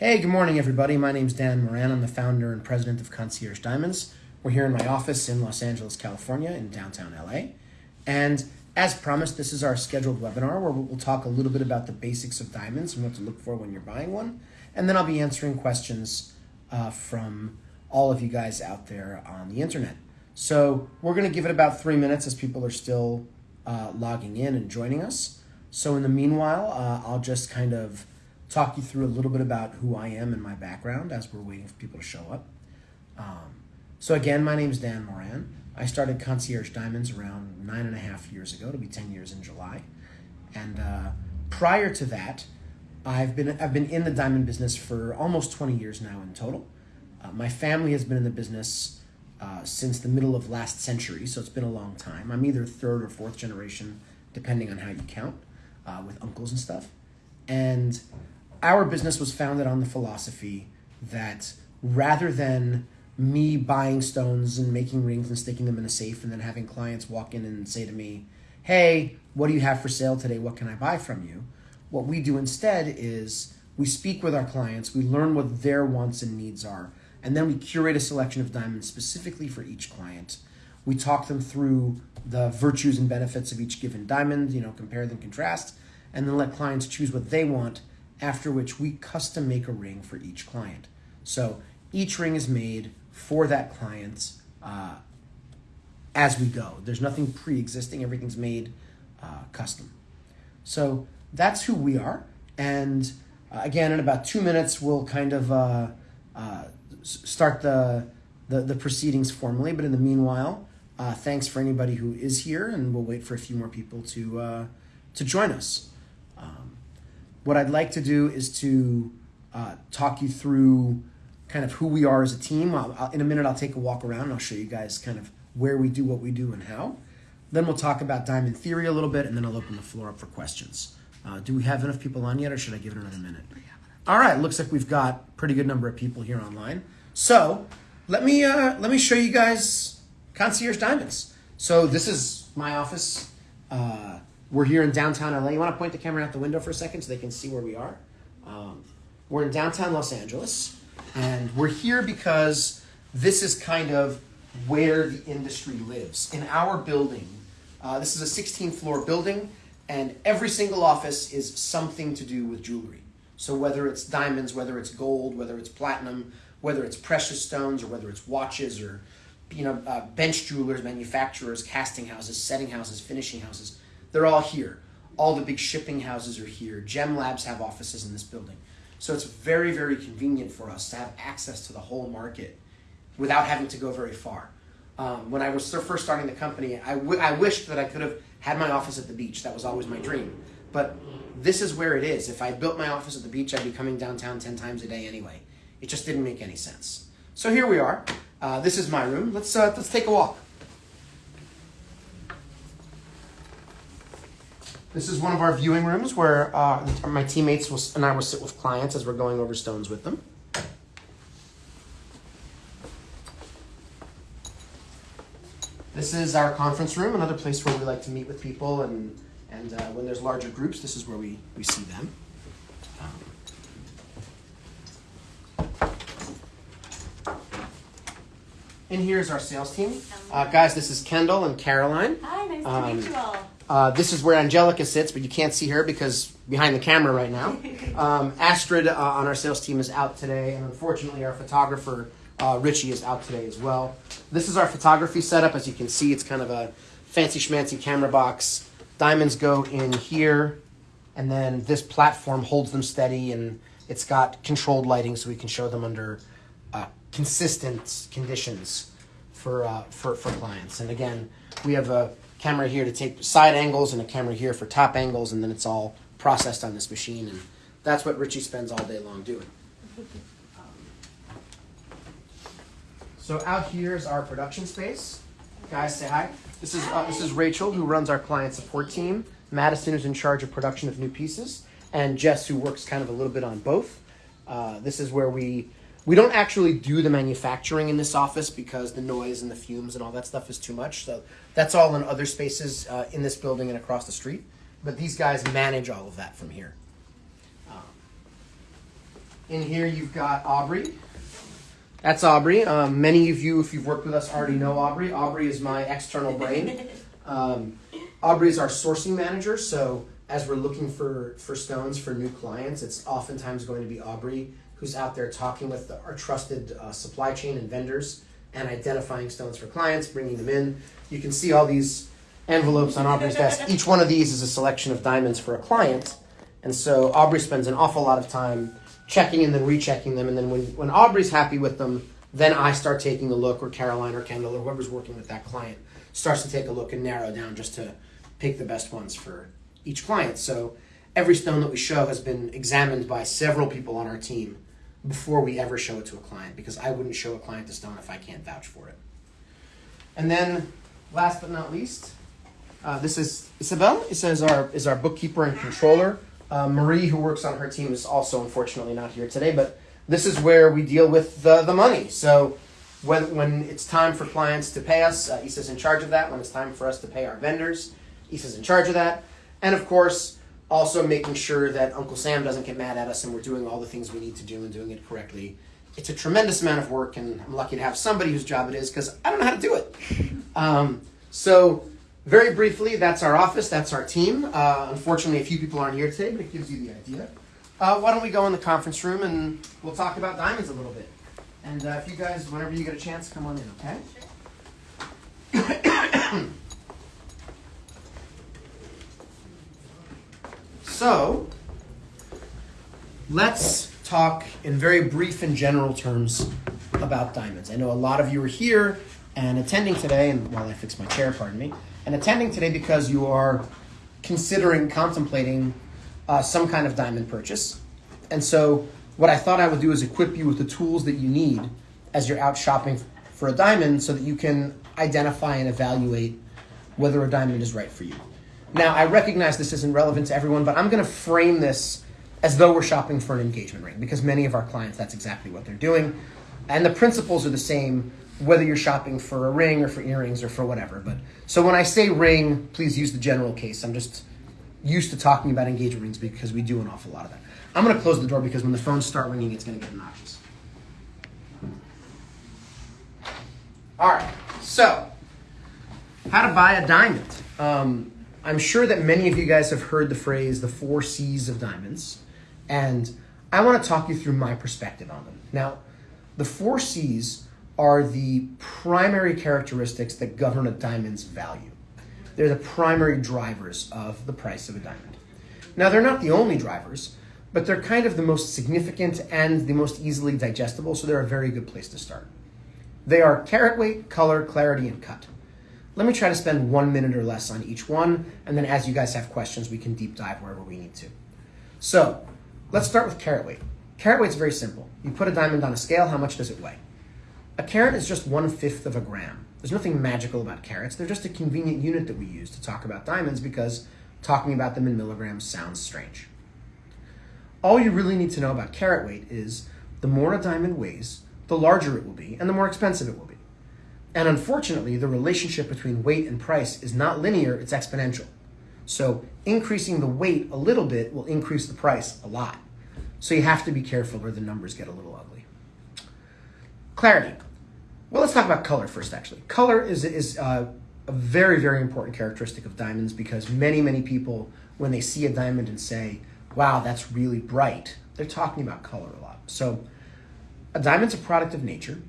Hey, good morning, everybody. My name's Dan Moran. I'm the founder and president of Concierge Diamonds. We're here in my office in Los Angeles, California, in downtown LA. And as promised, this is our scheduled webinar where we'll talk a little bit about the basics of diamonds and what to look for when you're buying one. And then I'll be answering questions uh, from all of you guys out there on the internet. So we're going to give it about three minutes as people are still uh, logging in and joining us. So in the meanwhile, uh, I'll just kind of talk you through a little bit about who I am and my background as we're waiting for people to show up. Um, so again, my name is Dan Moran. I started Concierge Diamonds around nine and a half years ago. It'll be ten years in July. And uh, prior to that, I've been I've been in the diamond business for almost twenty years now in total. Uh, my family has been in the business uh, since the middle of last century, so it's been a long time. I'm either third or fourth generation, depending on how you count, uh, with uncles and stuff. And our business was founded on the philosophy that rather than me buying stones and making rings and sticking them in a safe and then having clients walk in and say to me, Hey, what do you have for sale today? What can I buy from you? What we do instead is we speak with our clients, we learn what their wants and needs are, and then we curate a selection of diamonds specifically for each client. We talk them through the virtues and benefits of each given diamond, you know, compare them, contrast, and then let clients choose what they want after which we custom make a ring for each client. So each ring is made for that client uh, as we go. There's nothing pre existing, everything's made uh, custom. So that's who we are. And uh, again, in about two minutes, we'll kind of uh, uh, start the, the, the, proceedings formally. But in the meanwhile, uh, thanks for anybody who is here, and we'll wait for a few more people to, to join us. What I'd like to do is to uh, talk you through kind of who we are as a team. I'll, I'll, in a minute, I'll take a walk around and I'll show you guys kind of where we do what we do and how. Then we'll talk about diamond theory a little bit, and then I'll open the floor up for questions. Uh, do we have enough people on yet, or should I give it another minute? All right, looks like we've got pretty good number of people here online. So let me uh, let me show you guys concierge diamonds. So this is my office. Uh, we're here in downtown LA. You want to point the camera out the window for a second so they can see where we are? Um, we're in downtown Los Angeles, and we're here because this is kind of where the industry lives. In our building, uh, this is a 16 floor building, and every single office is something to do with jewelry. So whether it's diamonds, whether it's gold, whether it's platinum, whether it's precious stones, or whether it's watches, or you know, uh, bench jewelers, manufacturers, casting houses, setting houses, finishing houses they're all here. All the big shipping houses are here. Gem Labs have offices in this building. So it's very, very convenient for us to have access to the whole market without having to go very far. Um, when I was first starting the company, I, I wished that I could have had my office at the beach. That was always my dream. But this is where it is. If I built my office at the beach, I'd be coming downtown 10 times a day anyway. It just didn't make any sense. So here we are. Uh, this is my room. Let's, uh, let's take a walk. This is one of our viewing rooms where uh, my teammates will, and I will sit with clients as we're going over stones with them. This is our conference room, another place where we like to meet with people, and, and uh, when there's larger groups, this is where we, we see them. And here's our sales team. Uh, guys, this is Kendall and Caroline. Hi, nice to um, meet you all. Uh, this is where Angelica sits, but you can't see her because behind the camera right now. Um, Astrid uh, on our sales team is out today, and unfortunately, our photographer uh, Richie is out today as well. This is our photography setup. As you can see, it's kind of a fancy schmancy camera box. Diamonds go in here, and then this platform holds them steady, and it's got controlled lighting so we can show them under uh, consistent conditions for, uh, for, for clients. And again, we have a camera here to take side angles and a camera here for top angles, and then it's all processed on this machine. And that's what Richie spends all day long doing. so out here is our production space. Guys, say hi. This is uh, this is Rachel, who runs our client support team. Madison, who's in charge of production of new pieces, and Jess, who works kind of a little bit on both. Uh, this is where we we don't actually do the manufacturing in this office because the noise and the fumes and all that stuff is too much. So that's all in other spaces uh, in this building and across the street. But these guys manage all of that from here. Um, In here, you've got Aubrey. That's Aubrey. Um, many of you, if you've worked with us, already know Aubrey. Aubrey is my external brain. Um, Aubrey is our sourcing manager. So as we're looking for for stones for new clients, it's oftentimes going to be Aubrey who's out there talking with the, our trusted uh, supply chain and vendors and identifying stones for clients, bringing them in. You can see all these envelopes on Aubrey's desk. Each one of these is a selection of diamonds for a client. And so Aubrey spends an awful lot of time checking and then rechecking them. And then when, when Aubrey's happy with them, then I start taking a look, or Caroline or Kendall or whoever's working with that client starts to take a look and narrow down just to pick the best ones for each client. So every stone that we show has been examined by several people on our team before we ever show it to a client because I wouldn't show a client a stone if I can't vouch for it. And then, last but not least, uh, this is Isabel. It says our is our bookkeeper and controller. Uh, Marie, who works on her team, is also unfortunately not here today. But this is where we deal with the, the money. So when when it's time for clients to pay us, uh, in charge of that. When it's time for us to pay our vendors, Issa's in charge of that. And of course, also making sure that Uncle Sam doesn't get mad at us and we're doing all the things we need to do and doing it correctly. It's a tremendous amount of work, and I'm lucky to have somebody whose job it is because I don't know how to do it. Um, so, very briefly, that's our office, that's our team. Uh, unfortunately, a few people aren't here today, but it gives you the idea. Uh, why don't we go in the conference room and we'll talk about diamonds a little bit. And uh, if you guys, whenever you get a chance, come on in, okay? So, let's talk in very brief and general terms about diamonds. I know a lot of you are here and attending today, and while I fix my chair, pardon me, and attending today because you are considering, contemplating uh, some kind of diamond purchase. And so, what I thought I would do is equip you with the tools that you need as you're out shopping for a diamond so that you can identify and evaluate whether a diamond is right for you. Now, I recognize this isn't relevant to everyone, but I'm going to frame this as though we're shopping for an engagement ring because many of our clients, that's exactly what they're doing. And the principles are the same whether you're shopping for a ring or for earrings or for whatever. But so when I say ring, please use the general case. I'm just used to talking about engagement rings because we do an awful lot of that. I'm going to close the door because when the phones start ringing, it's going to get obnoxious. All right, so how to buy a diamond. Um, I'm sure that many of you guys have heard the phrase the four C's of diamonds, and I want to talk you through my perspective on them. Now, the four C's are the primary characteristics that govern a diamond's value. They're the primary drivers of the price of a diamond. Now, they're not the only drivers, but they're kind of the most significant and the most easily digestible, so they're a very good place to start. They are carat weight, color, clarity, and cut. Let me try to spend one minute or less on each one, and then as you guys have questions, we can deep dive wherever we need to. So, let's start with carat weight. Carat weight is very simple. You put a diamond on a scale, how much does it weigh? A carat is just one fifth of a gram. There's nothing magical about carats. They're just a convenient unit that we use to talk about diamonds because talking about them in milligrams sounds strange. All you really need to know about carat weight is the more a diamond weighs, the larger it will be, and the more expensive it will be. And unfortunately, the relationship between weight and price is not linear, it's exponential. So increasing the weight a little bit will increase the price a lot. So you have to be careful or the numbers get a little ugly. Clarity. Well, let's talk about color first, actually. Color is, is uh, a very, very important characteristic of diamonds because many, many people, when they see a diamond and say, wow, that's really bright, they're talking about color a lot. So a diamond's a product of nature.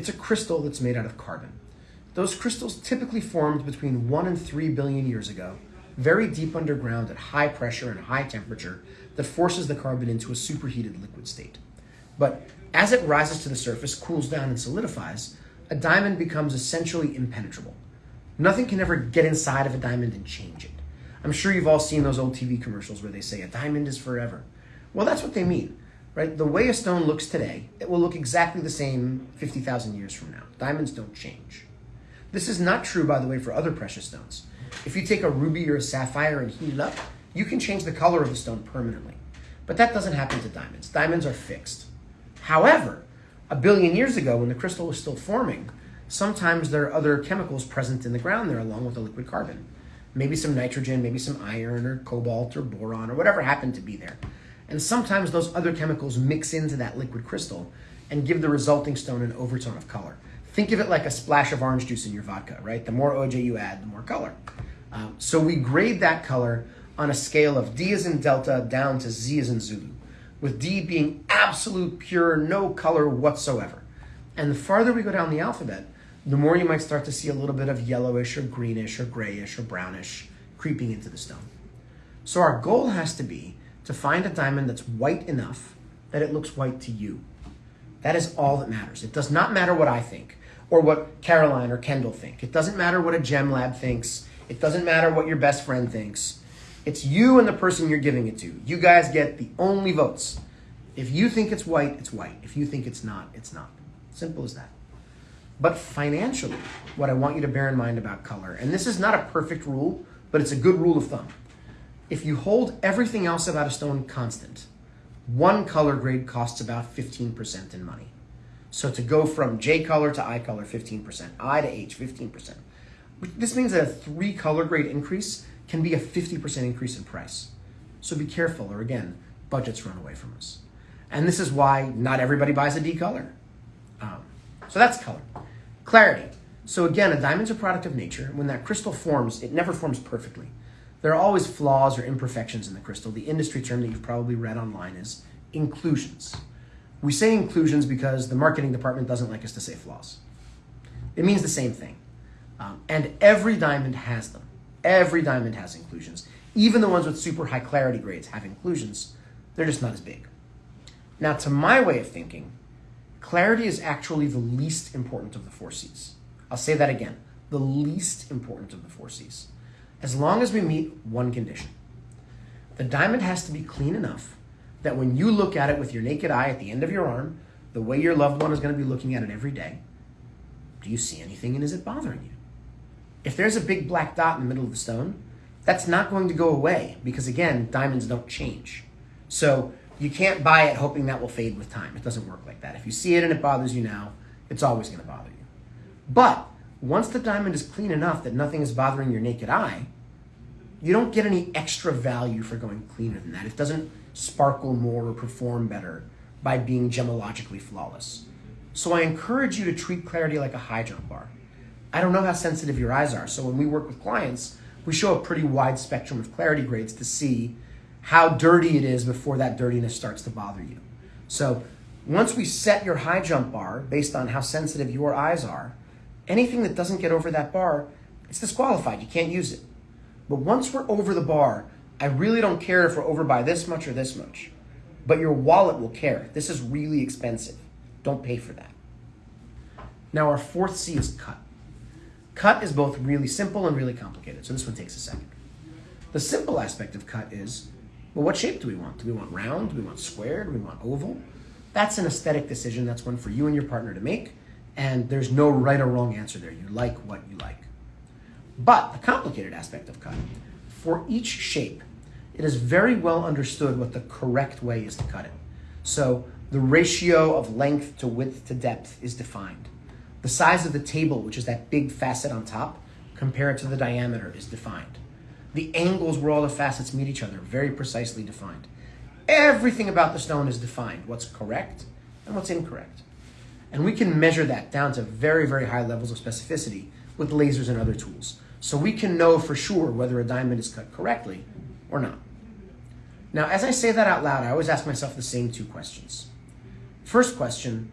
It's a crystal that's made out of carbon. Those crystals typically formed between 1 and 3 billion years ago, very deep underground at high pressure and high temperature that forces the carbon into a superheated liquid state. But as it rises to the surface, cools down, and solidifies, a diamond becomes essentially impenetrable. Nothing can ever get inside of a diamond and change it. I'm sure you've all seen those old TV commercials where they say a diamond is forever. Well, that's what they mean right? The way a stone looks today, it will look exactly the same 50,000 years from now. Diamonds don't change. This is not true, by the way, for other precious stones. If you take a ruby or a sapphire and heat it up, you can change the color of the stone permanently. But that doesn't happen to diamonds. Diamonds are fixed. However, a billion years ago, when the crystal was still forming, sometimes there are other chemicals present in the ground there along with the liquid carbon. Maybe some nitrogen, maybe some iron or cobalt or boron or whatever happened to be there. And sometimes those other chemicals mix into that liquid crystal and give the resulting stone an overtone of color. Think of it like a splash of orange juice in your vodka, right? The more OJ you add, the more color. Um, so we grade that color on a scale of D as in Delta down to Z as in Zulu, with D being absolute pure, no color whatsoever. And the farther we go down the alphabet, the more you might start to see a little bit of yellowish or greenish or grayish or brownish creeping into the stone. So our goal has to be to find a diamond that's white enough that it looks white to you. That is all that matters. It does not matter what I think or what Caroline or Kendall think. It doesn't matter what a gem lab thinks. It doesn't matter what your best friend thinks. It's you and the person you're giving it to. You guys get the only votes. If you think it's white, it's white. If you think it's not, it's not. Simple as that. But financially, what I want you to bear in mind about color, and this is not a perfect rule, but it's a good rule of thumb. If you hold everything else about a stone constant, one color grade costs about 15% in money. So to go from J color to I color, 15%, I to H, 15%. This means that a three color grade increase can be a 50% increase in price. So be careful, or again, budgets run away from us. And this is why not everybody buys a D color. Um, so that's color. Clarity. So again, a diamond's a product of nature. When that crystal forms, it never forms perfectly. There are always flaws or imperfections in the crystal. The industry term that you've probably read online is inclusions. We say inclusions because the marketing department doesn't like us to say flaws. It means the same thing. Um, and every diamond has them. Every diamond has inclusions. Even the ones with super high clarity grades have inclusions. They're just not as big. Now, to my way of thinking, clarity is actually the least important of the four C's. I'll say that again the least important of the four C's. As long as we meet one condition. The diamond has to be clean enough that when you look at it with your naked eye at the end of your arm, the way your loved one is going to be looking at it every day, do you see anything and is it bothering you? If there's a big black dot in the middle of the stone, that's not going to go away because, again, diamonds don't change. So you can't buy it hoping that will fade with time. It doesn't work like that. If you see it and it bothers you now, it's always going to bother you. But once the diamond is clean enough that nothing is bothering your naked eye, you don't get any extra value for going cleaner than that. It doesn't sparkle more or perform better by being gemologically flawless. So I encourage you to treat clarity like a high jump bar. I don't know how sensitive your eyes are, so when we work with clients, we show a pretty wide spectrum of clarity grades to see how dirty it is before that dirtiness starts to bother you. So once we set your high jump bar based on how sensitive your eyes are, anything that doesn't get over that bar, it's disqualified. You can't use it. But once we're over the bar, I really don't care if we're over by this much or this much. But your wallet will care. This is really expensive. Don't pay for that. Now, our fourth C is cut. Cut is both really simple and really complicated, so this one takes a second. The simple aspect of cut is well, what shape do we want? Do we want round? Do we want square? Do we want oval? That's an aesthetic decision. That's one for you and your partner to make, and there's no right or wrong answer there. You like what you like. But the complicated aspect of cut for each shape, it is very well understood what the correct way is to cut it. So the ratio of length to width to depth is defined. The size of the table, which is that big facet on top, compared to the diameter, is defined. The angles where all the facets meet each other, very precisely defined. Everything about the stone is defined what's correct and what's incorrect. And we can measure that down to very, very high levels of specificity with lasers and other tools. So we can know for sure whether a diamond is cut correctly or not. Now, as I say that out loud, I always ask myself the same two questions. First question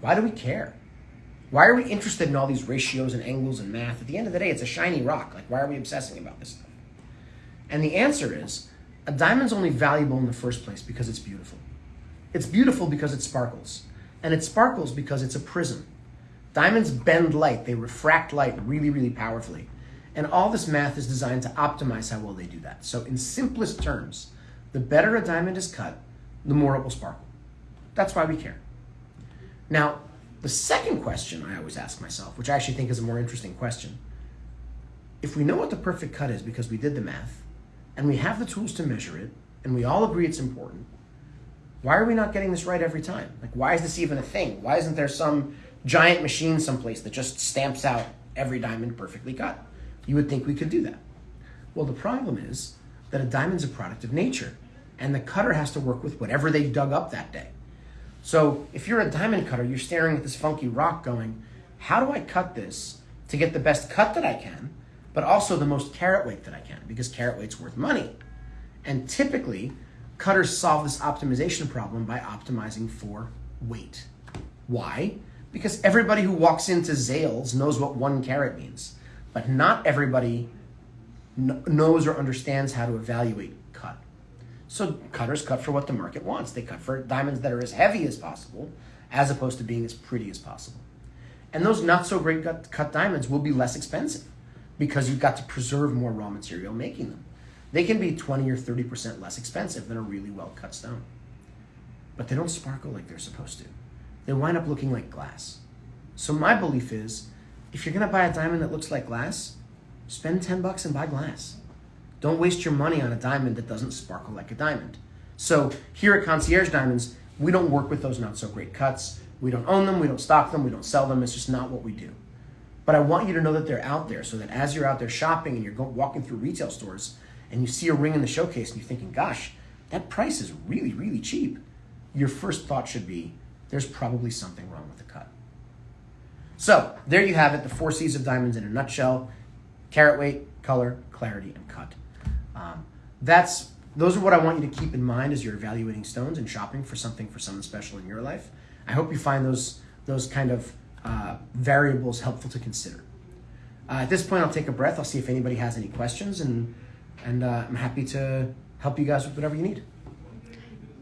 why do we care? Why are we interested in all these ratios and angles and math? At the end of the day, it's a shiny rock. Like, why are we obsessing about this stuff? And the answer is a diamond's only valuable in the first place because it's beautiful. It's beautiful because it sparkles. And it sparkles because it's a prism. Diamonds bend light, they refract light really, really powerfully. And all this math is designed to optimize how well they do that. So, in simplest terms, the better a diamond is cut, the more it will sparkle. That's why we care. Now, the second question I always ask myself, which I actually think is a more interesting question if we know what the perfect cut is because we did the math, and we have the tools to measure it, and we all agree it's important, why are we not getting this right every time? Like, why is this even a thing? Why isn't there some giant machine someplace that just stamps out every diamond perfectly cut? You would think we could do that. Well, the problem is that a diamond's a product of nature. and the cutter has to work with whatever they dug up that day. So if you're a diamond cutter, you're staring at this funky rock going, how do I cut this to get the best cut that I can, but also the most carat weight that I can, because carat weight's worth money. And typically, cutters solve this optimization problem by optimizing for weight. Why? Because everybody who walks into Zales knows what one carat means, but not everybody knows or understands how to evaluate cut. So cutters cut for what the market wants. They cut for diamonds that are as heavy as possible, as opposed to being as pretty as possible. And those not so great cut, cut diamonds will be less expensive because you've got to preserve more raw material making them. They can be 20 or 30% less expensive than a really well cut stone. But they don't sparkle like they're supposed to. They wind up looking like glass. So my belief is if you're gonna buy a diamond that looks like glass, spend 10 bucks and buy glass. Don't waste your money on a diamond that doesn't sparkle like a diamond. So here at Concierge Diamonds, we don't work with those not so great cuts. We don't own them, we don't stock them, we don't sell them. It's just not what we do. But I want you to know that they're out there so that as you're out there shopping and you're walking through retail stores and you see a ring in the showcase and you're thinking, gosh, that price is really, really cheap, your first thought should be, there's probably something wrong with the cut. So there you have it, the four C's of diamonds in a nutshell carat weight, color, clarity, and cut. Um, that's those are what I want you to keep in mind as you're evaluating stones and shopping for something for someone special in your life. I hope you find those those kind of uh, variables helpful to consider. Uh, at this point, I'll take a breath. I'll see if anybody has any questions, and and uh, I'm happy to help you guys with whatever you need.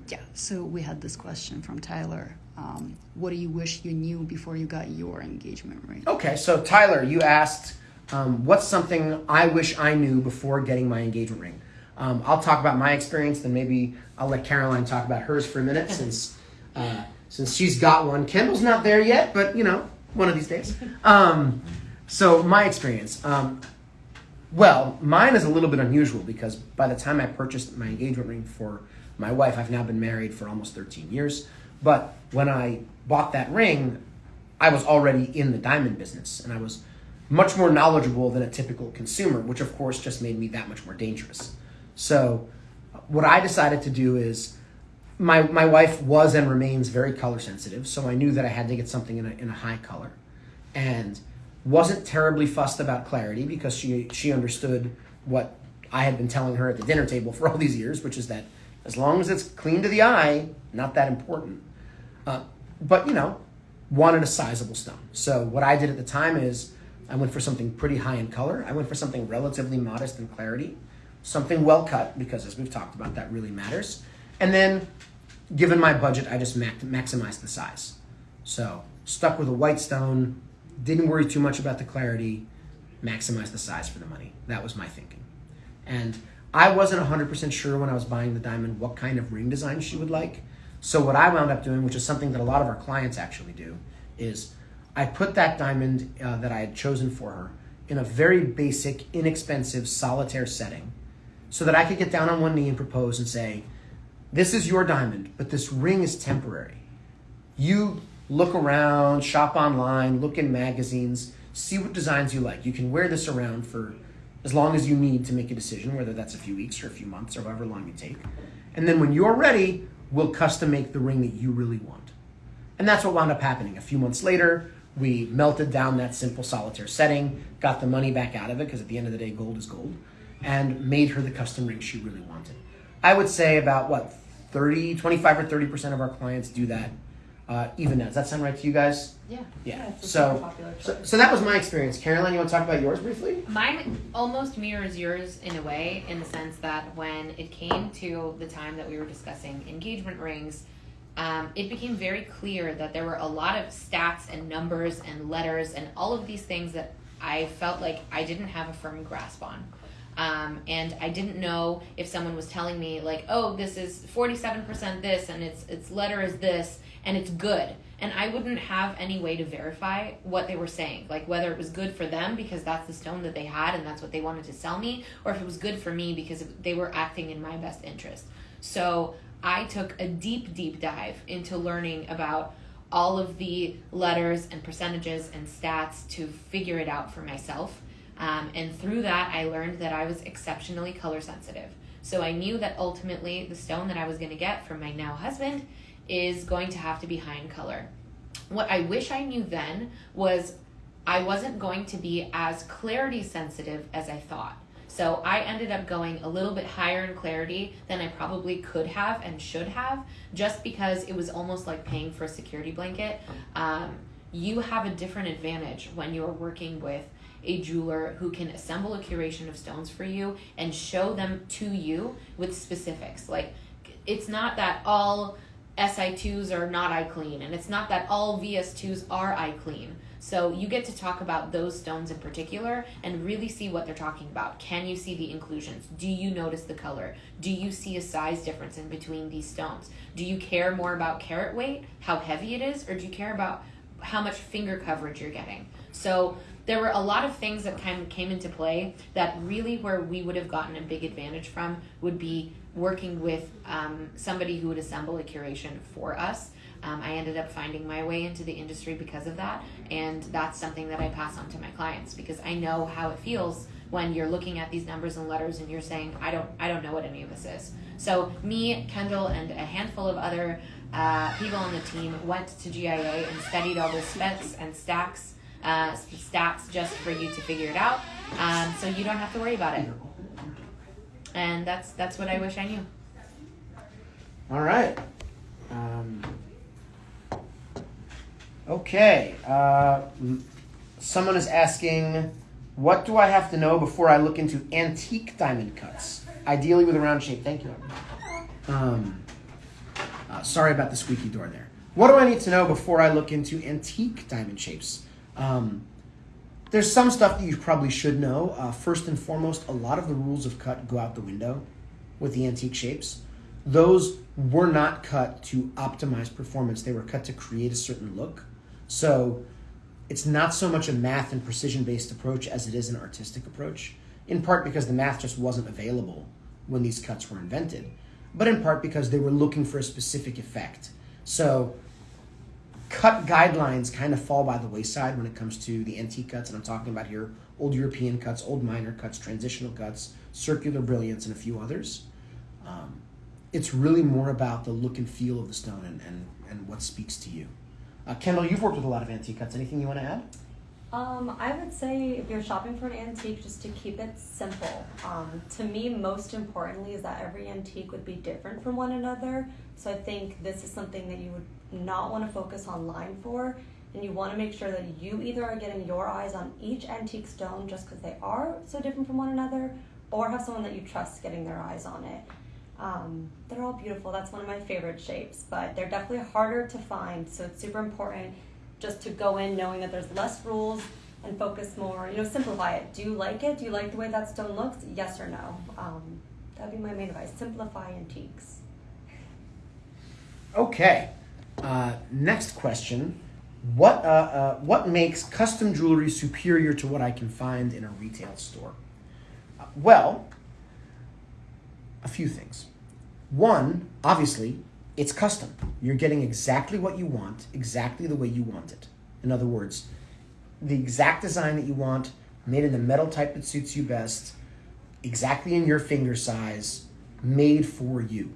Yeah. So we had this question from Tyler. Um, what do you wish you knew before you got your engagement ring? Okay, so Tyler, you asked, um, what's something I wish I knew before getting my engagement ring? Um, I'll talk about my experience, then maybe I'll let Caroline talk about hers for a minute, since uh, since she's got one. Kendall's not there yet, but you know, one of these days. Um, so my experience. Well, mine is a little bit unusual because by the time I purchased my engagement ring for my wife, I've now been married for almost 13 years. But when I bought that ring, I was already in the diamond business and I was much more knowledgeable than a typical consumer, which of course just made me that much more dangerous. So, what I decided to do is my, my wife was and remains very color sensitive, so I knew that I had to get something in a, in a high color. And wasn't terribly fussed about clarity because she, she understood what I had been telling her at the dinner table for all these years, which is that as long as it's clean to the eye, not that important. Uh, but, you know, wanted a sizable stone. So what I did at the time is I went for something pretty high in color. I went for something relatively modest in clarity, something well cut, because as we've talked about, that really matters. And then, given my budget, I just maximized the size. So stuck with a white stone, didn't worry too much about the clarity, maximize the size for the money. That was my thinking. And I wasn't 100% sure when I was buying the diamond what kind of ring design she would like. So what I wound up doing, which is something that a lot of our clients actually do, is I put that diamond uh, that I had chosen for her in a very basic, inexpensive solitaire setting so that I could get down on one knee and propose and say, This is your diamond, but this ring is temporary. You look around, shop online, look in magazines, see what designs you like. You can wear this around for as long as you need to make a decision, whether that's a few weeks or a few months or however long you take. And then when you're ready, we'll custom make the ring that you really want. And that's what wound up happening. A few months later, we melted down that simple solitaire setting, got the money back out of it, because at the end of the day, gold is gold, and made her the custom ring she really wanted. I would say about what, 30, 25 or 30% of our clients do that uh, even now. Does that sound right to you guys? Yeah. Yeah. yeah so, so, so that was my experience. Caroline, you want to talk about yours briefly? Mine almost mirrors yours in a way, in the sense that when it came to the time that we were discussing engagement rings, um, it became very clear that there were a lot of stats and numbers and letters and all of these things that I felt like I didn't have a firm grasp on. Um, and I didn't know if someone was telling me like, oh, this is forty seven percent this, and its its letter is this, and it's good, and I wouldn't have any way to verify what they were saying, like whether it was good for them because that's the stone that they had and that's what they wanted to sell me, or if it was good for me because they were acting in my best interest. So I took a deep, deep dive into learning about all of the letters and percentages and stats to figure it out for myself. Um, and through that, I learned that I was exceptionally color sensitive. So I knew that ultimately the stone that I was going to get from my now husband is going to have to be high in color. What I wish I knew then was I wasn't going to be as clarity sensitive as I thought. So I ended up going a little bit higher in clarity than I probably could have and should have, just because it was almost like paying for a security blanket. Um, you have a different advantage when you're working with a jeweler who can assemble a curation of stones for you and show them to you with specifics. Like, it's not that all SI2s are not eye clean, and it's not that all VS2s are eye clean. So you get to talk about those stones in particular and really see what they're talking about. Can you see the inclusions? Do you notice the color? Do you see a size difference in between these stones? Do you care more about carat weight, how heavy it is, or do you care about how much finger coverage you're getting? So there were a lot of things that kind of came into play that really where we would have gotten a big advantage from would be working with um, somebody who would assemble a curation for us um, I ended up finding my way into the industry because of that, and that's something that I pass on to my clients because I know how it feels when you're looking at these numbers and letters and you're saying, I don't, I don't know what any of this is. So me, Kendall, and a handful of other uh, people on the team went to GIA and studied all the specs and stacks, uh, stats just for you to figure it out, um, so you don't have to worry about it. And that's that's what I wish I knew. All right. Um, okay. Uh, someone is asking, what do I have to know before I look into antique diamond cuts? Ideally with a round shape. Thank you. Um, uh, sorry about the squeaky door there. What do I need to know before I look into antique diamond shapes? Um, there's some stuff that you probably should know. Uh, first and foremost, a lot of the rules of cut go out the window with the antique shapes. Those were not cut to optimize performance, they were cut to create a certain look. So it's not so much a math and precision based approach as it is an artistic approach, in part because the math just wasn't available when these cuts were invented, but in part because they were looking for a specific effect. So cut guidelines kind of fall by the wayside when it comes to the antique cuts, and I'm talking about here old European cuts, old minor cuts, transitional cuts, circular brilliants, and a few others. Um, it's really more about the look and feel of the stone and, and, and what speaks to you. Uh, Kendall, you've worked with a lot of antique cuts. Anything you want to add? Um, I would say if you're shopping for an antique, just to keep it simple. Um, to me, most importantly, is that every antique would be different from one another. So I think this is something that you would not want to focus on line for, and you want to make sure that you either are getting your eyes on each antique stone just because they are so different from one another, or have someone that you trust getting their eyes on it. Um, they're all beautiful. That's one of my favorite shapes, but they're definitely harder to find. So it's super important just to go in knowing that there's less rules and focus more. You know, simplify it. Do you like it? Do you like the way that stone looks? Yes or no. Um, that'd be my main advice. Simplify antiques. Okay. Uh, next question. What, uh, uh, what makes custom jewelry superior to what I can find in a retail store? Uh, well, a few things. One, obviously, it's custom. You're getting exactly what you want, exactly the way you want it. In other words, the exact design that you want, made in the metal type that suits you best, exactly in your finger size, made for you.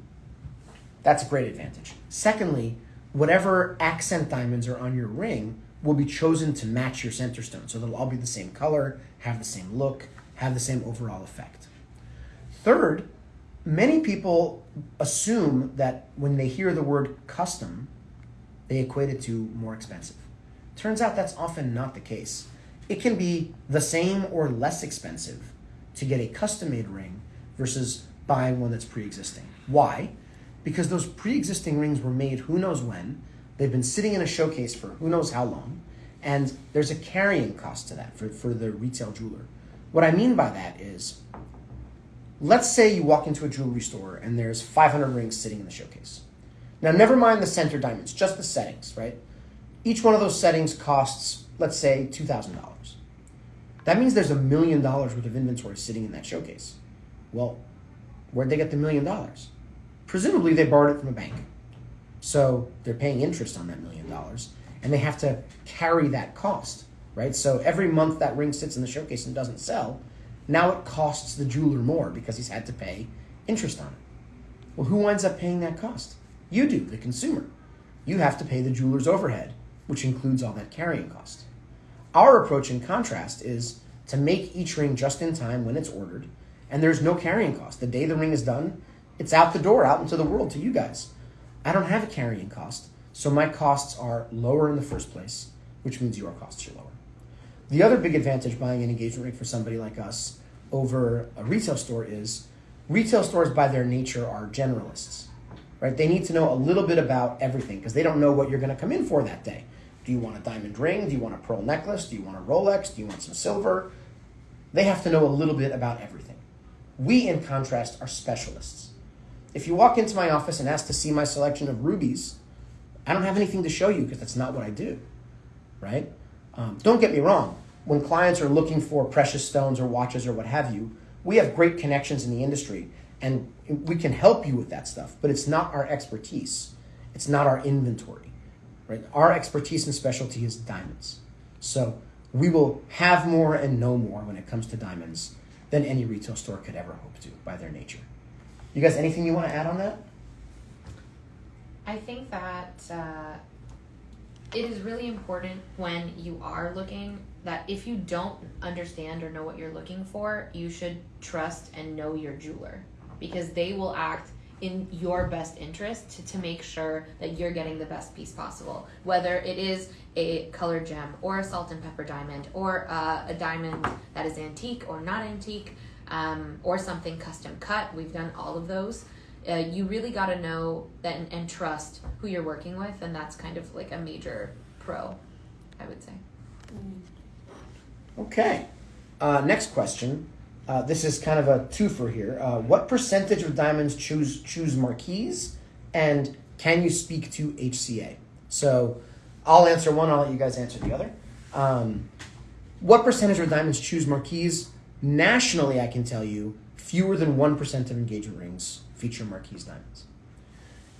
That's a great advantage. Secondly, whatever accent diamonds are on your ring will be chosen to match your center stone. So they'll all be the same color, have the same look, have the same overall effect. Third, many people assume that when they hear the word custom, they equate it to more expensive. Turns out that's often not the case. It can be the same or less expensive to get a custom made ring versus buying one that's pre existing. Why? Because those pre existing rings were made who knows when, they've been sitting in a showcase for who knows how long, and there's a carrying cost to that for, for the retail jeweler. What I mean by that is let's say you walk into a jewelry store and there's 500 rings sitting in the showcase. Now, never mind the center diamonds, just the settings, right? Each one of those settings costs, let's say, $2,000. That means there's a million dollars worth of inventory sitting in that showcase. Well, where'd they get the million dollars? Presumably, they borrowed it from a bank. So they're paying interest on that million dollars, and they have to carry that cost, right? So every month that ring sits in the showcase and doesn't sell, now it costs the jeweler more because he's had to pay interest on it. Well, who winds up paying that cost? You do, the consumer. You have to pay the jeweler's overhead, which includes all that carrying cost. Our approach, in contrast, is to make each ring just in time when it's ordered, and there's no carrying cost. The day the ring is done, it's out the door, out into the world to you guys. I don't have a carrying cost, so my costs are lower in the first place, which means your costs are lower. The other big advantage buying an engagement ring for somebody like us over a retail store is retail stores by their nature are generalists. Right? They need to know a little bit about everything because they don't know what you're going to come in for that day. Do you want a diamond ring? Do you want a pearl necklace? Do you want a Rolex? Do you want some silver? They have to know a little bit about everything. We, in contrast, are specialists. If you walk into my office and ask to see my selection of rubies, I don't have anything to show you because that's not what I do, right? Um, don't get me wrong. When clients are looking for precious stones or watches or what have you, we have great connections in the industry and we can help you with that stuff, but it's not our expertise. It's not our inventory, right? Our expertise and specialty is diamonds. So we will have more and know more when it comes to diamonds than any retail store could ever hope to by their nature. You guys, anything you want to add on that? I think that uh, it is really important when you are looking that if you don't understand or know what you're looking for, you should trust and know your jeweler because they will act in your best interest to, to make sure that you're getting the best piece possible. Whether it is a colored gem or a salt and pepper diamond or uh, a diamond that is antique or not antique um, or something custom cut, we've done all of those. Uh, you really got to know that and, and trust who you're working with, and that's kind of like a major pro, I would say. Okay. Uh, next question. Uh, this is kind of a twofer here. Uh, what percentage of diamonds choose choose marquise, and can you speak to HCA? So, I'll answer one. I'll let you guys answer the other. Um, what percentage of diamonds choose marquise? Nationally, I can tell you fewer than one percent of engagement rings feature marquise diamonds.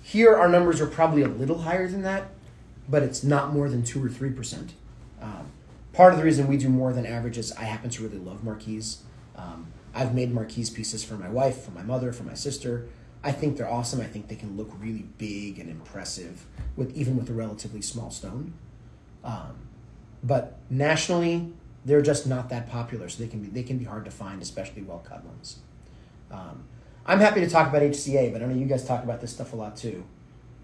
Here, our numbers are probably a little higher than that, but it's not more than two or three percent. Um, part of the reason we do more than average is I happen to really love marquise. Um, I've made marquise pieces for my wife, for my mother, for my sister. I think they're awesome. I think they can look really big and impressive with even with a relatively small stone. Um, but nationally, they're just not that popular, so they can be they can be hard to find, especially well cut ones. Um, I'm happy to talk about HCA, but I know you guys talk about this stuff a lot too.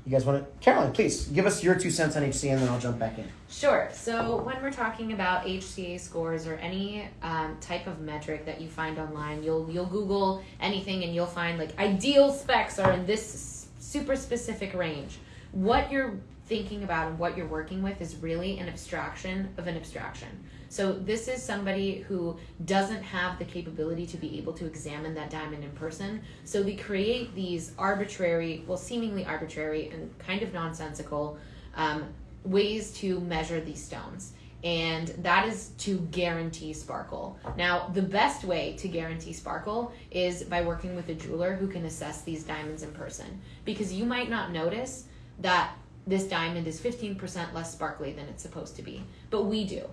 You guys want to, Caroline? Please give us your two cents on HCA, and then I'll jump back in. Sure. So when we're talking about HCA scores or any um, type of metric that you find online, you'll you'll Google anything and you'll find like ideal specs are in this super specific range. What you're thinking about and what you're working with is really an abstraction of an abstraction. So this is somebody who doesn't have the capability to be able to examine that diamond in person. So they create these arbitrary, well, seemingly arbitrary and kind of nonsensical um, ways to measure these stones. And that is to guarantee sparkle. Now, the best way to guarantee sparkle is by working with a jeweler who can assess these diamonds in person. Because you might not notice that this diamond is 15% less sparkly than it's supposed to be. But we do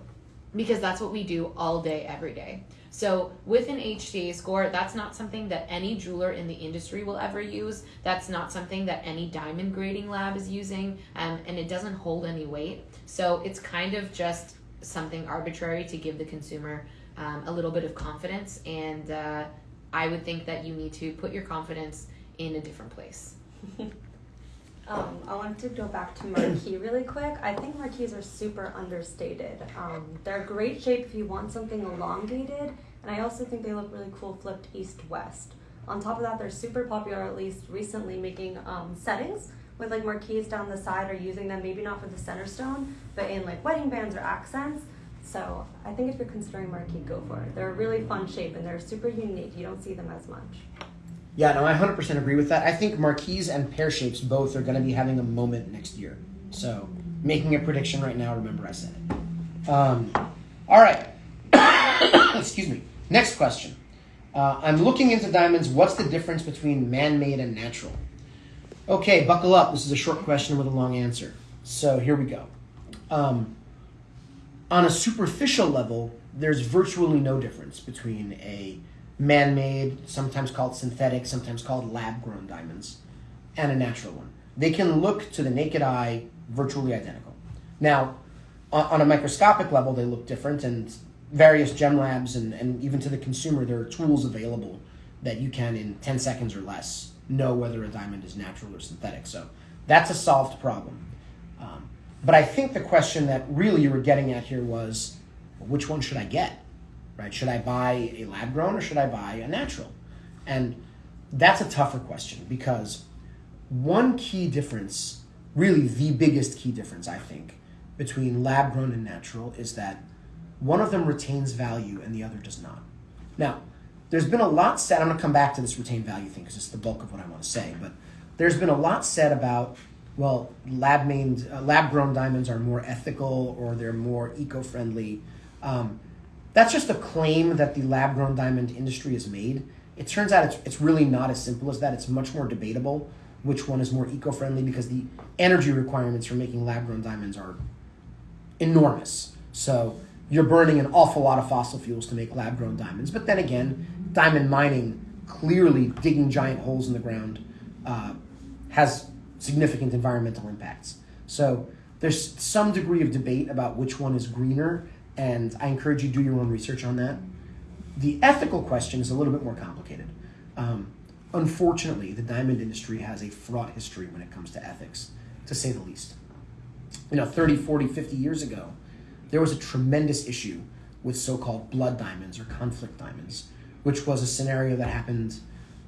because that's what we do all day, every day. So with an HCA score, that's not something that any jeweler in the industry will ever use. That's not something that any diamond grading lab is using, um, and it doesn't hold any weight. So it's kind of just something arbitrary to give the consumer um, a little bit of confidence. And uh, I would think that you need to put your confidence in a different place. Um, I wanted to go back to marquee really quick. I think marquees are super understated. Um, they're a great shape if you want something elongated, and I also think they look really cool flipped east west. On top of that, they're super popular, at least recently, making um, settings with like marquees down the side or using them maybe not for the center stone, but in like wedding bands or accents. So I think if you're considering marquee, go for it. They're a really fun shape and they're super unique. You don't see them as much. Yeah, no, I 100% agree with that. I think marquise and pear shapes both are going to be having a moment next year. So, making a prediction right now, remember I said it. Um, all right. Excuse me. Next question. Uh, I'm looking into diamonds. What's the difference between man made and natural? Okay, buckle up. This is a short question with a long answer. So, here we go. Um, on a superficial level, there's virtually no difference between a man made, sometimes called synthetic, sometimes called lab grown diamonds, and a natural one. They can look to the naked eye virtually identical. Now, on, a microscopic level, they look different, and various gem labs and, and even to the consumer, there are tools available that you can, in 10 seconds or less, know whether a diamond is natural or synthetic. So that's a solved problem. Um, but I think the question that really you were getting at here was which one should I get? Right? Should I buy a lab grown or should I buy a natural? And that's a tougher question because one key difference, really the biggest key difference, I think, between lab grown and natural is that one of them retains value and the other does not. Now, there's been a lot said. I'm going to come back to this retained value thing because it's the bulk of what I want to say. But there's been a lot said about well, lab uh, lab grown diamonds are more ethical or they're more eco friendly. Um, that's just a claim that the lab grown diamond industry has made. It turns out it's, it's really not as simple as that. It's much more debatable which one is more eco friendly because the energy requirements for making lab grown diamonds are enormous. So you're burning an awful lot of fossil fuels to make lab grown diamonds. But then again, diamond mining, clearly digging giant holes in the ground, uh, has significant environmental impacts. So there's some degree of debate about which one is greener, and I encourage you to do your own research on that. The ethical question is a little bit more complicated. Um, unfortunately, the diamond industry has a fraught history when it comes to ethics, to say the least. You know, 30, 40, 50 years ago, there was a tremendous issue with so called blood diamonds or conflict diamonds, which was a scenario that happened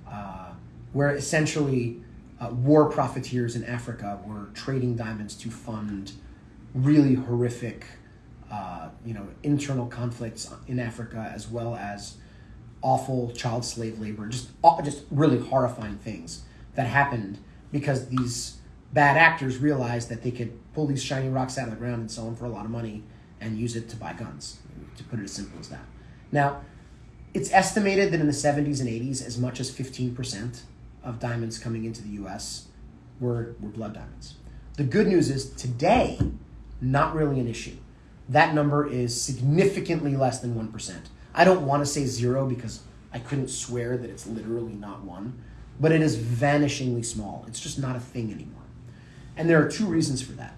uh, where essentially uh, war profiteers in Africa were trading diamonds to fund really horrific, uh, you know, internal conflicts in Africa as well as awful child slave labor, just just really horrifying things that happened because these bad actors realized that they could pull these shiny rocks out of the ground and sell them for a lot of money and use it to buy guns, to put it as simple as that. Now, it's estimated that in the 70s and 80s, as much as 15% of diamonds coming into the US were, were blood diamonds. The good news is today, not really an issue. That number is significantly less than 1%. I don't want to say zero because I couldn't swear that it's literally not one, but it is vanishingly small. It's just not a thing anymore. And there are two reasons for that.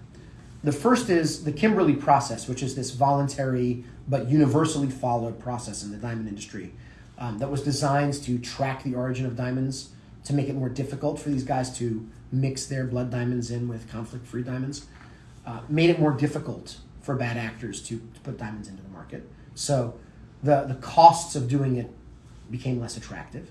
The first is the Kimberley process, which is this voluntary but universally followed process in the diamond industry um, that was designed to track the origin of diamonds to make it more difficult for these guys to mix their blood diamonds in with conflict free diamonds, uh, made it more difficult for bad actors to, to put diamonds into the market. So the, the costs of doing it became less attractive.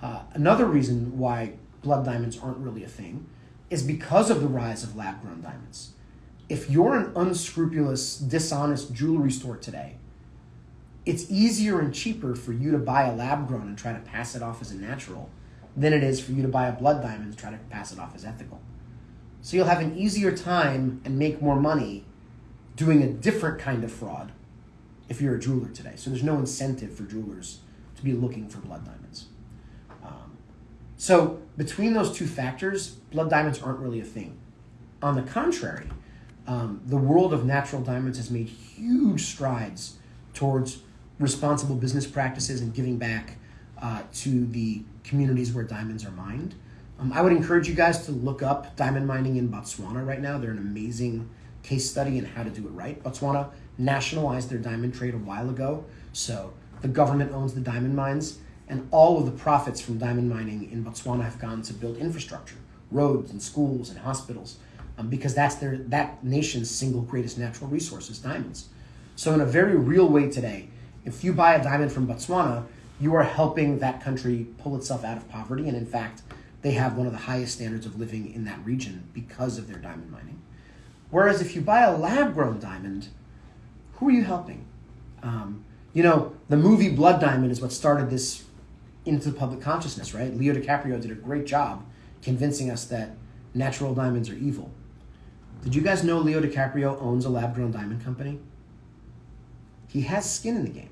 Uh, another reason why blood diamonds aren't really a thing is because of the rise of lab grown diamonds. If you're an unscrupulous, dishonest jewelry store today, it's easier and cheaper for you to buy a lab grown and try to pass it off as a natural than it is for you to buy a blood diamond and try to pass it off as ethical. So you'll have an easier time and make more money doing a different kind of fraud if you're a jeweler today. So there's no incentive for jewelers to be looking for blood diamonds. Um, so between those two factors, blood diamonds aren't really a thing. On the contrary, um, the world of natural diamonds has made huge strides towards responsible business practices and giving back uh, to the communities where diamonds are mined. Um, I would encourage you guys to look up diamond mining in Botswana right now. They're an amazing case study in how to do it right. Botswana nationalized their diamond trade a while ago, so the government owns the diamond mines, and all of the profits from diamond mining in Botswana have gone to build infrastructure, roads and schools and hospitals, um, because that's their that nation's single greatest natural resource is diamonds. So in a very real way today, if you buy a diamond from Botswana, you are helping that country pull itself out of poverty. And in fact, they have one of the highest standards of living in that region because of their diamond mining. Whereas if you buy a lab grown diamond, who are you helping? Um, you know, the movie Blood Diamond is what started this into the public consciousness, right? Leo DiCaprio did a great job convincing us that natural diamonds are evil. Did you guys know Leo DiCaprio owns a lab grown diamond company? He has skin in the game.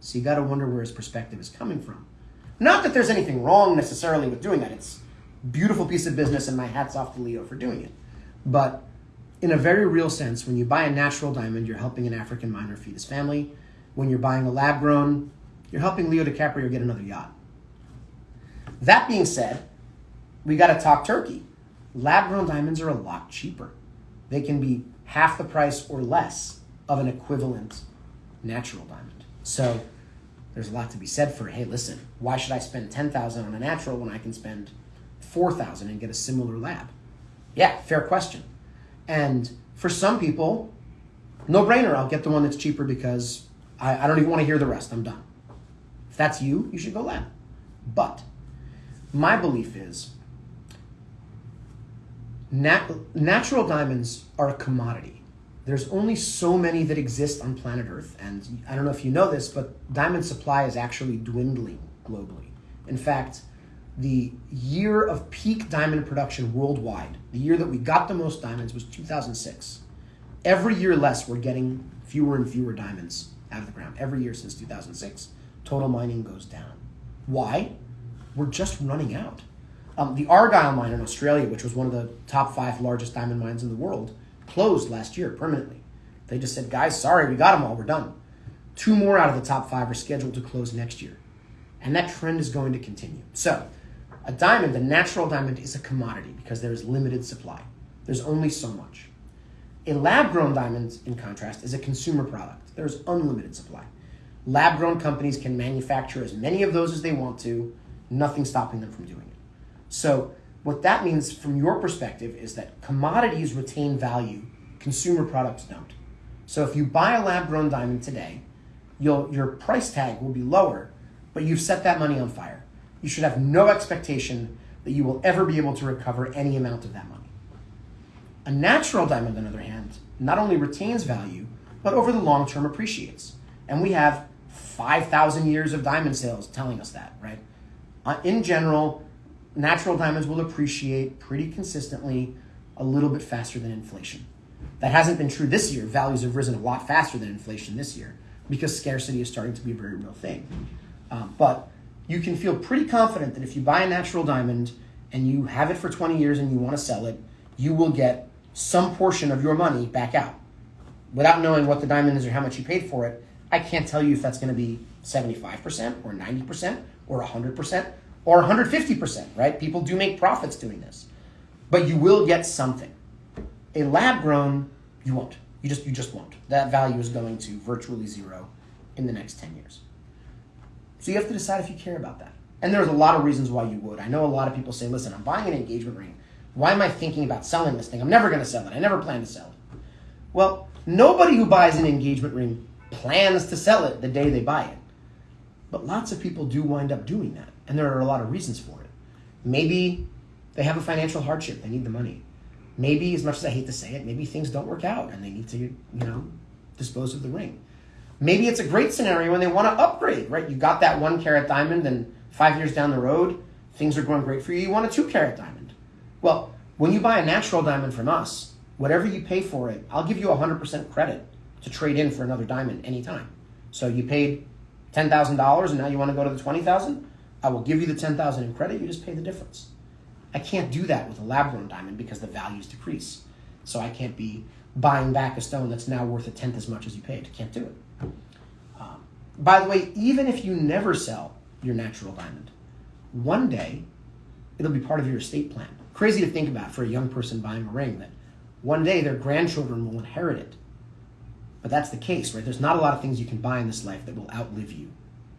So you got to wonder where his perspective is coming from. Not that there's anything wrong necessarily with doing that. It's a beautiful piece of business, and my hat's off to Leo for doing it. But in a very real sense, when you buy a natural diamond, you're helping an African miner feed his family. When you're buying a lab grown, you're helping Leo DiCaprio get another yacht. That being said, we got to talk turkey. Lab grown diamonds are a lot cheaper. They can be half the price or less of an equivalent natural diamond. So there's a lot to be said for hey, listen, why should I spend 10,000 on a natural when I can spend 4,000 and get a similar lab? Yeah, fair question. And for some people, no brainer, I'll get the one that's cheaper because I, I don't even want to hear the rest. I'm done. If that's you, you should go lab. But my belief is nat- natural diamonds are a commodity. There's only so many that exist on planet Earth, and I don't know if you know this, but diamond supply is actually dwindling globally. In fact, the year of peak diamond production worldwide, the year that we got the most diamonds was 2006. Every year less, we're getting fewer and fewer diamonds out of the ground. Every year since 2006, total mining goes down. Why? We're just running out. Um, the Argyle mine in Australia, which was one of the top five largest diamond mines in the world, closed last year permanently. They just said, guys, sorry, we got them all, we're done. Two more out of the top five are scheduled to close next year. And that trend is going to continue. So, a diamond, a natural diamond, is a commodity because there is limited supply. There's only so much. A lab grown diamond, in contrast, is a consumer product. There's unlimited supply. Lab grown companies can manufacture as many of those as they want to, nothing stopping them from doing it. So, what that means from your perspective is that commodities retain value, consumer products don't. So, if you buy a lab grown diamond today, your price tag will be lower, but you've set that money on fire. You should have no expectation that you will ever be able to recover any amount of that money. A natural diamond, on the other hand, not only retains value, but over the long term appreciates. And we have 5,000 years of diamond sales telling us that, right? Uh, in general, natural diamonds will appreciate pretty consistently a little bit faster than inflation. That hasn't been true this year. Values have risen a lot faster than inflation this year because scarcity is starting to be a very real thing. Um, but you can feel pretty confident that if you buy a natural diamond and you have it for 20 years and you want to sell it, you will get some portion of your money back out. Without knowing what the diamond is or how much you paid for it, I can't tell you if that's going to be 75% or 90% or 100% or 150%, right? People do make profits doing this. But you will get something. A lab grown, you won't. You just you just won't. That value is going to virtually zero in the next 10 years. So you have to decide if you care about that. And there's a lot of reasons why you would. I know a lot of people say, listen, I'm buying an engagement ring. Why am I thinking about selling this thing? I'm never going to sell it. I never plan to sell it. Well, nobody who buys an engagement ring plans to sell it the day they buy it. But lots of people do wind up doing that. And there are a lot of reasons for it. Maybe they have a financial hardship, they need the money. Maybe, as much as I hate to say it, maybe things don't work out and they need to, you know, dispose of the ring. Maybe it's a great scenario when they want to upgrade, right? You got that one carat diamond, and five years down the road, things are going great for you. You want a two carat diamond. Well, when you buy a natural diamond from us, whatever you pay for it, I'll give you 100% credit to trade in for another diamond anytime. So you paid $10,000 and now you want to go to the 20,000? I will give you the 10,000 in credit, you just pay the difference. I can't do that with a lab grown diamond because the values decrease. So I can't be buying back a stone that's now worth a tenth as much as you paid. Can't do it. Um, by the way, even if you never sell your natural diamond, one day it'll be part of your estate plan. Crazy to think about for a young person buying a ring that one day their grandchildren will inherit it. But that's the case, right? There's not a lot of things you can buy in this life that will outlive you.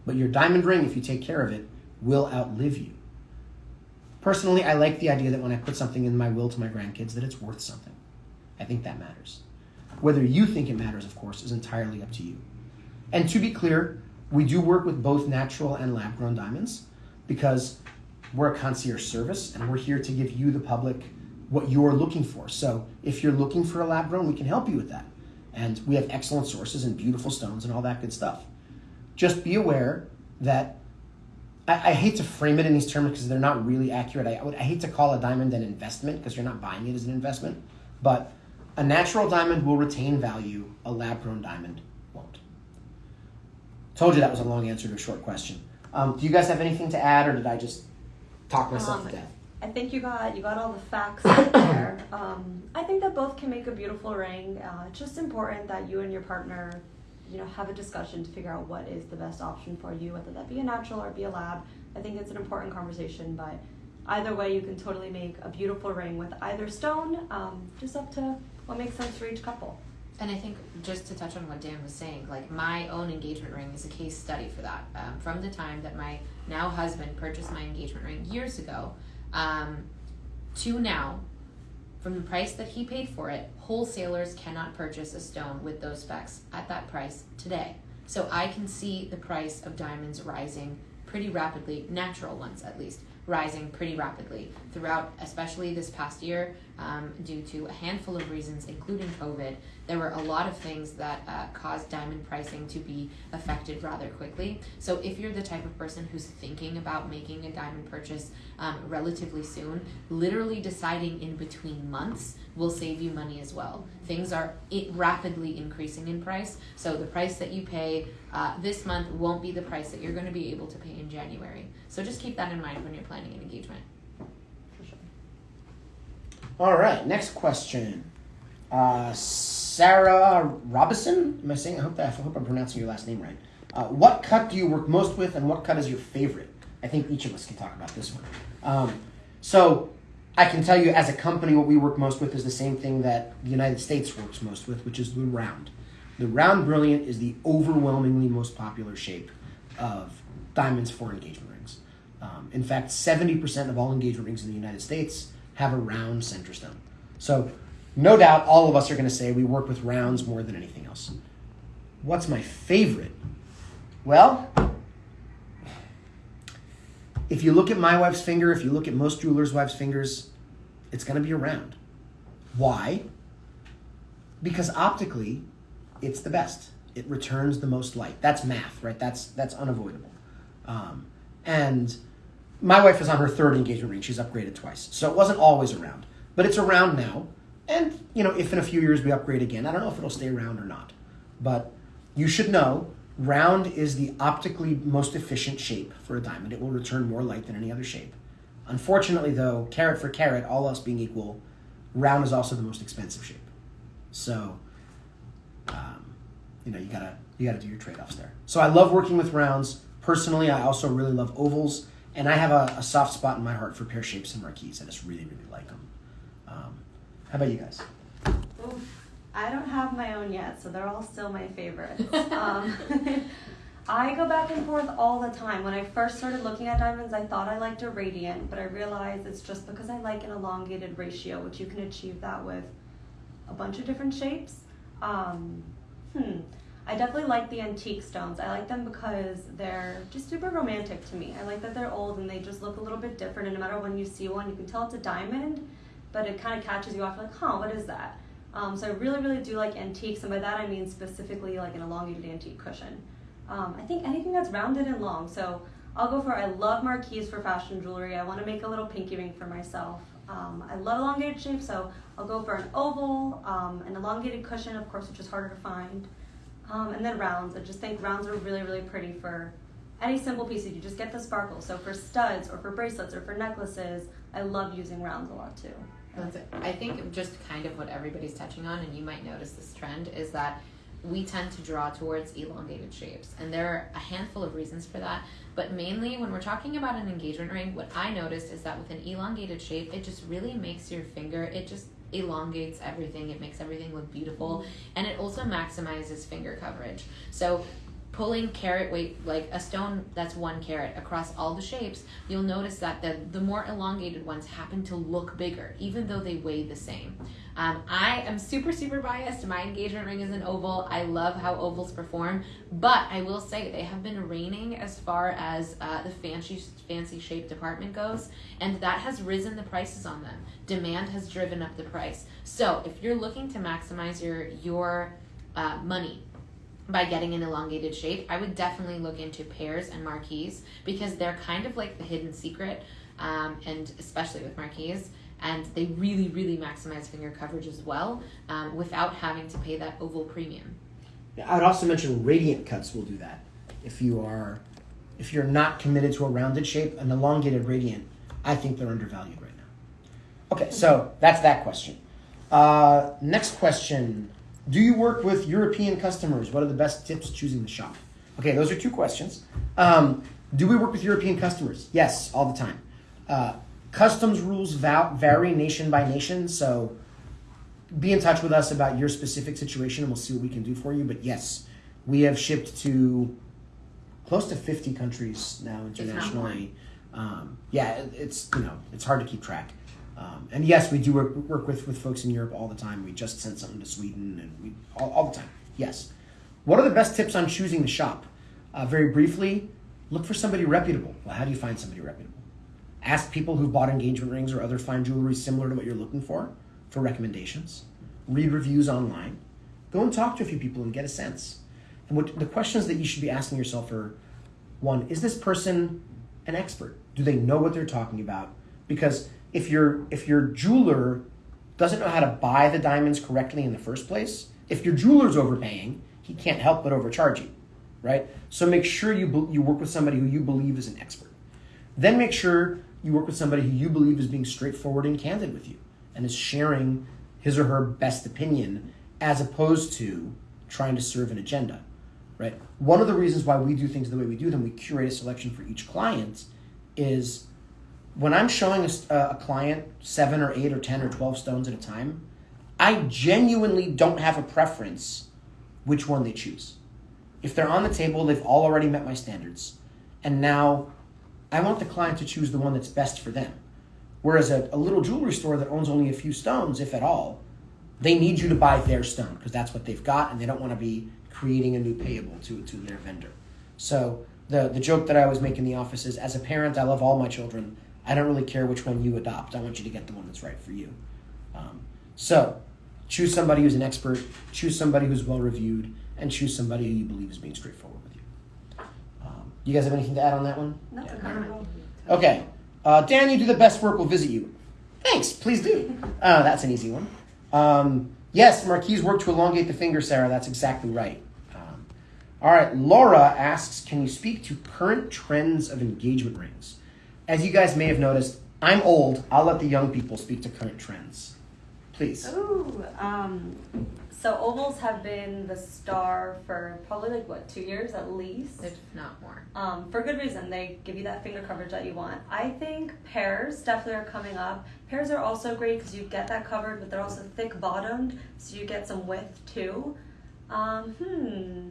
But your diamond ring, if you take care of it, will outlive you. Personally, I like the idea that when I put something in my will to my grandkids, that it's worth something. I think that matters. Whether you think it matters, of course, is entirely up to you. And to be clear, we do work with both natural and lab grown diamonds because we're a concierge service and we're here to give you, the public, what you're looking for. So if you're looking for a lab grown, we can help you with that. And we have excellent sources and beautiful stones and all that good stuff. Just be aware that I, I hate to frame it in these terms because they're not really accurate. I, I, would, I hate to call a diamond an investment because you're not buying it as an investment. But a natural diamond will retain value, a lab grown diamond. Told you that was a long answer to a short question. Um, do you guys have anything to add, or did I just talk myself Um, to death? I think you got you got all the facts there. Um, I think that both can make a beautiful ring. Uh, it's just important that you and your partner you know have a discussion to figure out what is the best option for you, whether that be a natural or be a lab. I think it's an important conversation, but either way, you can totally make a beautiful ring with either stone. Um, just up to what makes sense for each couple. And I think just to touch on what Dan was saying, like my own engagement ring is a case study for that. Um, from the time that my now husband purchased my engagement ring years ago, um, to now, from the price that he paid for it, wholesalers cannot purchase a stone with those specs at that price today. So I can see the price of diamonds rising pretty rapidly, natural ones at least, rising pretty rapidly throughout, especially this past year, um, due to a handful of reasons, including COVID. There were a lot of things that uh, caused diamond pricing to be affected rather quickly. So, if you're the type of person who's thinking about making a diamond purchase um, relatively soon, literally deciding in between months will save you money as well. Things are rapidly increasing in price, so the price that you pay uh, this month won't be the price that you're going to be able to pay in January. So just keep that in mind when you're planning an engagement. All right, next question. Uh, Sarah Robison. Am I saying? I hope that I hope I'm pronouncing your last name right. Uh, what cut do you work most with, and what cut is your favorite? I think each of us can talk about this one. Um, so, I can tell you as a company, what we work most with is the same thing that the United States works most with, which is the round. The round brilliant is the overwhelmingly most popular shape of diamonds for engagement rings. Um, in fact, 70% of all engagement rings in the United States have a round center stone. So, no doubt, all of us are going to say we work with rounds more than anything else. What's my favorite? Well, if you look at my wife's finger, if you look at most jewelers' wives' fingers, it's going to be a round. Why? Because optically, it's the best. It returns the most light. That's math, right? That's that's unavoidable. Um, and my wife is on her third engagement ring. She's upgraded twice, so it wasn't always around, but it's around now. And you know, if in a few years we upgrade again, I don't know if it'll stay around or not. But you should know round is the optically most efficient shape for a diamond. It will return more light than any other shape. Unfortunately, though, carat for carat, all else being equal, round is also the most expensive shape. So, um, you know, you gotta you gotta do your trade offs there. So I love working with rounds. Personally, I also really love ovals, and I have a, a soft spot in my heart for pear shapes and marquise. I just really really like them. Um, how about you guys? Oof. I don't have my own yet, so they're all still my favorites. um, I go back and forth all the time. When I first started looking at diamonds, I thought I liked a radiant, but I realized it's just because I like an elongated ratio, which you can achieve that with a bunch of different shapes. Um, hmm. I definitely like the antique stones. I like them because they're just super romantic to me. I like that they're old and they just look a little bit different. And no matter when you see one, you can tell it's a diamond, but it kind of catches you off like, huh, what is that? Um, so I really, really do like antiques, and by that I mean specifically like an elongated antique cushion. Um, I think anything that's rounded and long. So I'll go for. I love marquise for fashion jewelry. I want to make a little pinky ring for myself. Um, I love elongated shapes, so I'll go for an oval, um, an elongated cushion, of course, which is harder to find, um, and then rounds. I just think rounds are really, really pretty for any simple piece. You just get the sparkle. So for studs or for bracelets or for necklaces, I love using rounds a lot too. That's it. I think just kind of what everybody's touching on, and you might notice this trend, is that we tend to draw towards elongated shapes. And there are a handful of reasons for that. But mainly when we're talking about an engagement ring, what I noticed is that with an elongated shape, it just really makes your finger, it just elongates everything. It makes everything look beautiful. And it also maximizes finger coverage. So pulling carat weight like a stone that's one carat across all the shapes you'll notice that the, the more elongated ones happen to look bigger even though they weigh the same. Um, i am super super biased. My engagement ring is an oval. I love how ovals perform but i will say they have been reigning as far as uh, the fancy fancy shape department goes and that has risen the prices on them. Demand has driven up the price. So if you're looking to maximize your your uh, money by getting an elongated shape, I would definitely look into pears and marquise because they're kind of like the hidden secret, um, and especially with marquise. And they really, really maximize finger coverage as well um, without having to pay that oval premium. I would also mention radiant cuts will do that. If you are, if you're not committed to a rounded shape, an elongated radiant, I think they're undervalued right now. Okay, so that's that question. Uh, next question Do you work with European customers? What are the best tips choosing the shop? Okay, those are two questions. Um, do we work with European customers? Yes, all the time. Uh, customs rules va- vary nation by nation, so be in touch with us about your specific situation and we'll see what we can do for you. But yes, we have shipped to close to 50 countries now internationally. Um, yeah, it's you know it's hard to keep track. Um, and yes, we do work, work with, with folks in Europe all the time. We just sent something to Sweden and we all, all the time. Yes. What are the best tips on choosing the shop? Uh, very briefly, look for somebody reputable. Well, how do you find somebody reputable? Ask people who bought engagement rings or other fine jewelry similar to what you're looking for for recommendations. Read reviews online. Go and talk to a few people and get a sense. And what the questions that you should be asking yourself are one, is this person an expert? Do they know what they're talking about? Because if your if your jeweler doesn't know how to buy the diamonds correctly in the first place, if your jeweler's overpaying, he can't help but overcharge you, right? So make sure you you work with somebody who you believe is an expert. Then make sure you work with somebody who you believe is being straightforward and candid with you and is sharing his or her best opinion as opposed to trying to serve an agenda, right? One of the reasons why we do things the way we do them, we curate a selection for each client, is when I'm showing uh, a client seven or eight or 10 or 12 stones at a time, I genuinely don't have a preference which one they choose. If they're on the table, they've all already met my standards. And now I want the client to choose the one that's best for them. Whereas a, a little jewelry store that owns only a few stones, if at all, they need you to buy their stone because that's what they've got and they don't want to be creating a new payable to, to their vendor. So the, the joke that I always make in the office is as a parent, I love all my children. I don't really care which one you adopt. I want you to get the one that's right for you. Um, so choose somebody who's an expert, choose somebody who's well reviewed, and choose somebody who you believe is being straightforward with you. Um, you guys have anything to add on that one? No, Yeah. not at all. Okay. Uh, Dan, you do the best work. We'll visit you. Thanks. Please do. Uh, that's an easy one. Um, yes, Marquise worked to elongate the finger, Sarah. That's exactly right. Um, all right. Laura asks Can you speak to current trends of engagement rings? As you guys may have noticed, I'm old. I'll let the young people speak to current trends. Please. Ooh, um, so ovals have been the star for probably like what two years at least. if not more. Um, for good reason. They give you that finger coverage that you want. I think pears definitely are coming up. Pears are also great because you get that covered, but they're also thick bottomed, so you get some width too. Um, hmm.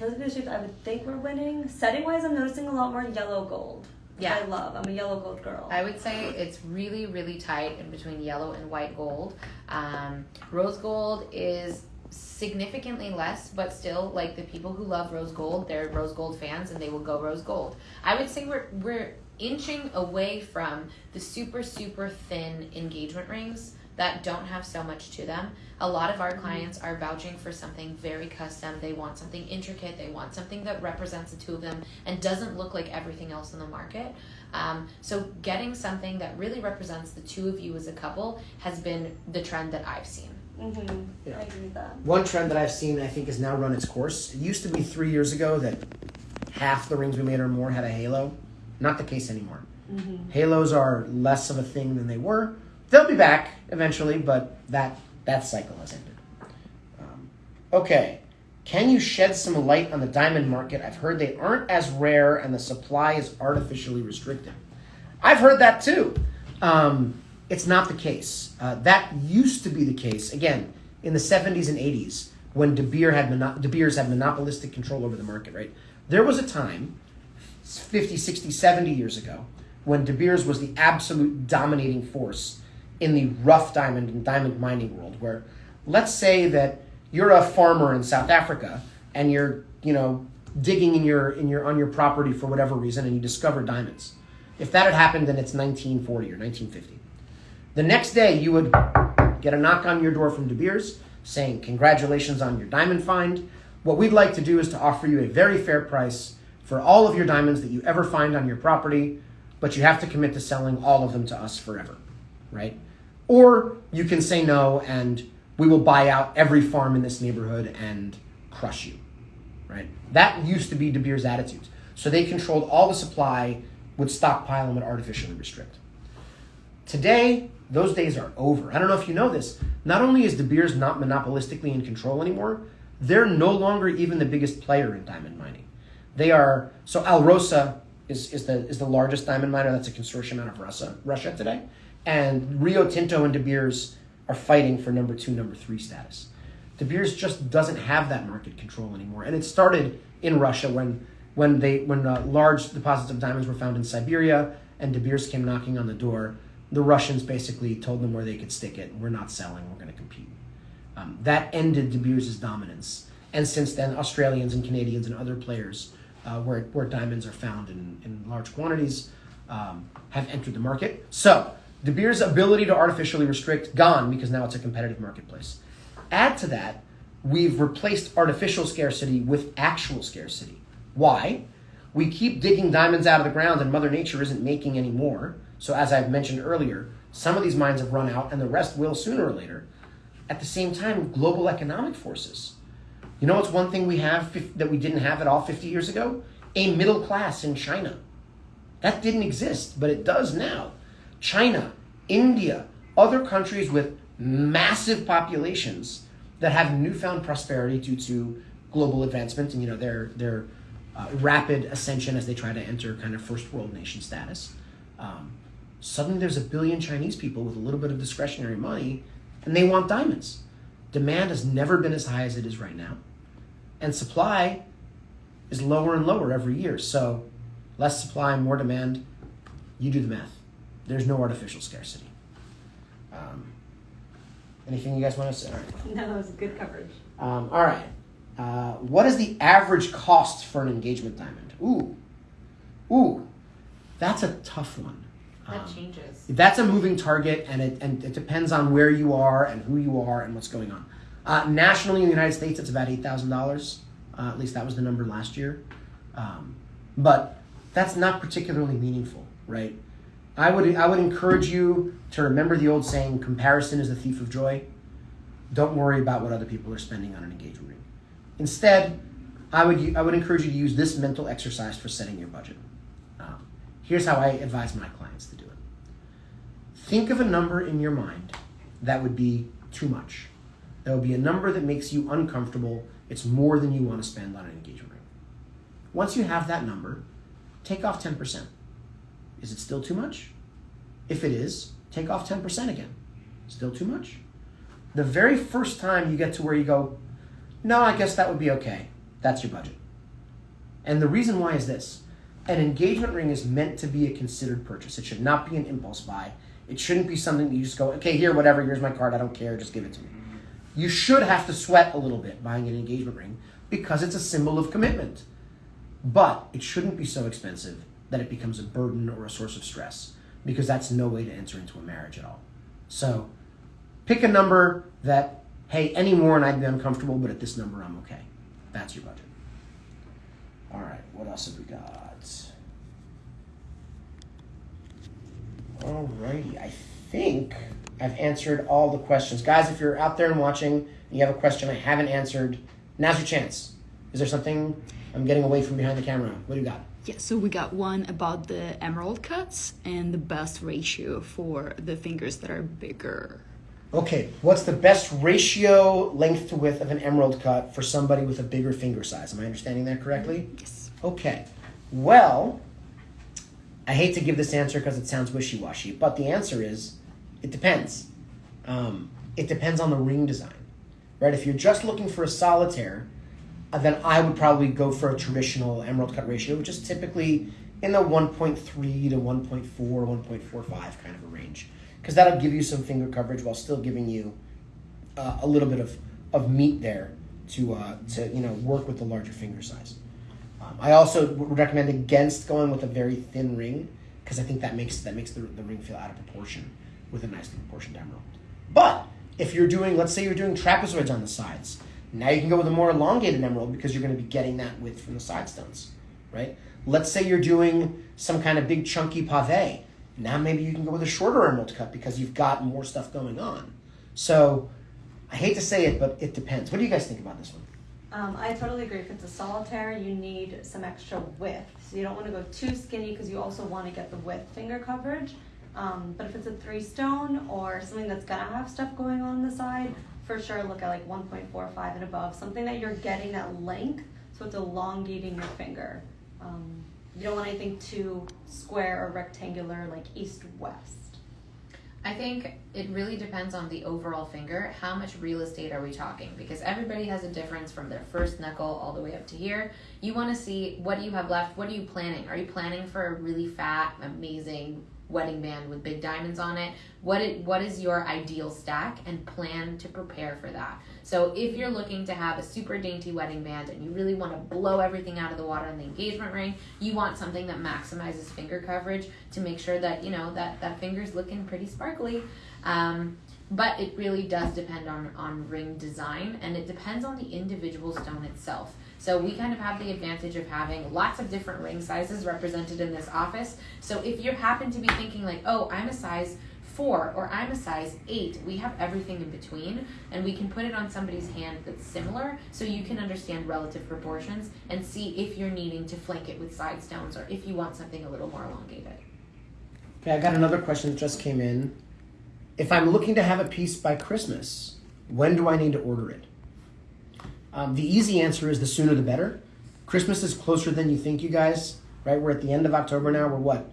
Those are the shapes I would think we're winning. Setting wise, I'm noticing a lot more yellow gold. Yeah. I love. I'm a yellow gold girl. I would say it's really, really tight in between yellow and white gold. Um, rose gold is significantly less, but still, like the people who love rose gold, they're rose gold fans, and they will go rose gold. I would say we're we're inching away from the super super thin engagement rings that don't have so much to them. A lot of our clients are vouching for something very custom. They want something intricate. They want something that represents the two of them and doesn't look like everything else in the market. Um, so getting something that really represents the two of you as a couple has been the trend that I've seen. mm-hmm. Yeah. I agree with that. One trend that I've seen, I think, has now run its course. It used to be three years ago that half the rings we made or more had a halo. Not the case anymore. Mm-hmm. Halos are less of a thing than they were. They'll be back eventually, but that that cycle has ended. Um, okay, can you shed some light on the diamond market? I've heard they aren't as rare and the supply is artificially restricted. I've heard that too. Um, it's not the case. Uh, that used to be the case again in the 70s and 80s when De Beers had De Beers had monopolistic control over the market. Right, there was a time 50, 60, 70 years ago when De Beers was the absolute dominating force in the rough diamond and diamond mining world where let's say that you're a farmer in South Africa and you're, you know, digging in your in your on your property for whatever reason and you discover diamonds. If that had happened then it's 1940 or 1950. The next day you would get a knock on your door from De Beers saying congratulations on your diamond find. What we'd like to do is to offer you a very fair price for all of your diamonds that you ever find on your property, but you have to commit to selling all of them to us forever, right? Or you can say no and we will buy out every farm in this neighborhood and crush you, right? That used to be De Beers' attitude. So they controlled all the supply, would stockpile and would artificially restrict. Today, those days are over. I don't know if you know this. Not only is De Beers not monopolistically in control anymore, they're no longer even the biggest player in diamond mining. They are so Alrosa is, is the is the largest diamond miner. That's a consortium out of Russia Russia today, and Rio Tinto and De Beers are fighting for number two, number three status. De Beers just doesn't have that market control anymore, and it started in Russia when when they when uh, large deposits of diamonds were found in Siberia and De Beers came knocking on the door. The Russians basically told them where they could stick it. We're not selling. We're going to compete. Um, that ended De Beers' dominance, and since then, Australians and Canadians and other players uh, where where diamonds are found in in large quantities um, have entered the market. So De Beers' ability to artificially restrict gone because now it's a competitive marketplace. Add to that, we've replaced artificial scarcity with actual scarcity. Why? We keep digging diamonds out of the ground and Mother Nature isn't making any more. So, as I've mentioned earlier, some of these mines have run out and the rest will sooner or later. At the same time, global economic forces. You know what's one thing we have that we didn't have at all 50 years ago? A middle class in China. That didn't exist, but it does now. China, India, other countries with massive populations that have newfound prosperity due to global advancement and you know their their uh, rapid ascension as they try to enter kind of first world nation status. Um, suddenly, there's a billion Chinese people with a little bit of discretionary money, and they want diamonds. Demand has never been as high as it is right now, and supply is lower and lower every year. So, less supply, more demand. You do the math. There's no artificial scarcity. Um, anything you guys want to say? All right. No, that was good coverage. Um, all right. Uh, what is the average cost for an engagement diamond? Ooh, ooh, that's a tough one. That Um, changes. that's a moving target, and it and it depends on where you are and who you are and what's going on. Uh, nationally, in the United States, it's about eight thousand uh, dollars. At least that was the number last year. Um, but that's not particularly meaningful, right? I would I would encourage you to remember the old saying: "Comparison is the thief of joy." Don't worry about what other people are spending on an engagement ring. Instead, I would I would encourage you to use this mental exercise for setting your budget. Um, here's how I advise my clients to do it. Think of a number in your mind that would be too much. That would be a number that makes you uncomfortable. It's more than you want to spend on an engagement ring. Once you have that number, take off 10%. Is it still too much? If it is, take off 10% again. Still too much? The very first time you get to where you go, no, I guess that would be okay. That's your budget. And the reason why is this an engagement ring is meant to be a considered purchase. It should not be an impulse buy. It shouldn't be something that you just go, okay, here, whatever, here's my card, I don't care, just give it to me. You should have to sweat a little bit buying an engagement ring because it's a symbol of commitment. But it shouldn't be so expensive that it becomes a burden or a source of stress because that's no way to enter into a marriage at all. So pick a number that, hey, any more and I'd be uncomfortable, but at this number I'm okay. That's your budget. All right, what else have we got? Alrighty, I think I've answered all the questions. Guys, if you're out there and watching and you have a question I haven't answered, now's your chance. Is there something I'm getting away from behind the camera? What do you got? Yeah, so we got one about the emerald cuts and the best ratio for the fingers that are bigger. Okay, what's the best ratio length to width of an emerald cut for somebody with a bigger finger size? Am I understanding that correctly? Yes. Okay. Well, I hate to give this answer because it sounds wishy washy, but the answer is it depends. Um, it depends on the ring design, right? If you're just looking for a solitaire, then I would probably go for a traditional emerald cut ratio, which is typically in the 1.3 to 1.4, 1.45 kind of a range. Because that'll give you some finger coverage while still giving you uh, a little bit of, of meat there to, uh, to you know work with the larger finger size. Um, I also would recommend against going with a very thin ring because I think that makes that makes the, the ring feel out of proportion with a nicely proportioned emerald. But if you're doing, let's say you're doing trapezoids on the sides, now you can go with a more elongated emerald because you're going to be getting that width from the side stones, right? Let's say you're doing some kind of big chunky pave. Now maybe you can go with a shorter emerald cut because you've got more stuff going on. So I hate to say it, but it depends. What do you guys think about this one? Um, I totally agree. If it's a solitaire, you need some extra width. So you don't want to go too skinny because you also want to get the width finger coverage. Um, but if it's a three stone or something that's gonna have stuff going on the side, for sure look at like 1.45 and above. Something that you're getting that length, so it's elongating your finger. Um, you don't want anything too square or rectangular, like east west. I think it really depends on the overall finger. How much real estate are we talking? Because everybody has a difference from their first knuckle all the way up to here. You want to see what you have left? What are you planning? Are you planning for a really fat, amazing wedding band with big diamonds on it? What it, what is your ideal stack and plan to prepare for that? So if you're looking to have a super dainty wedding band and you really want to blow everything out of the water in the engagement ring, you want something that maximizes finger coverage to make sure that you know that that finger's looking pretty sparkly. Um, but it really does depend on on ring design and it depends on the individual stone itself. So we kind of have the advantage of having lots of different ring sizes represented in this office. So if you happen to be thinking like, oh, I'm a size four or I'm a size eight, we have everything in between and we can put it on somebody's hand that's similar so you can understand relative proportions and see if you're needing to flank it with side stones or if you want something a little more elongated. Okay, I got another question that just came in. If I'm looking to have a piece by Christmas, when do I need to order it? Um, the easy answer is the sooner the better. Christmas is closer than you think, you guys. Right? We're at the end of October now. We're what,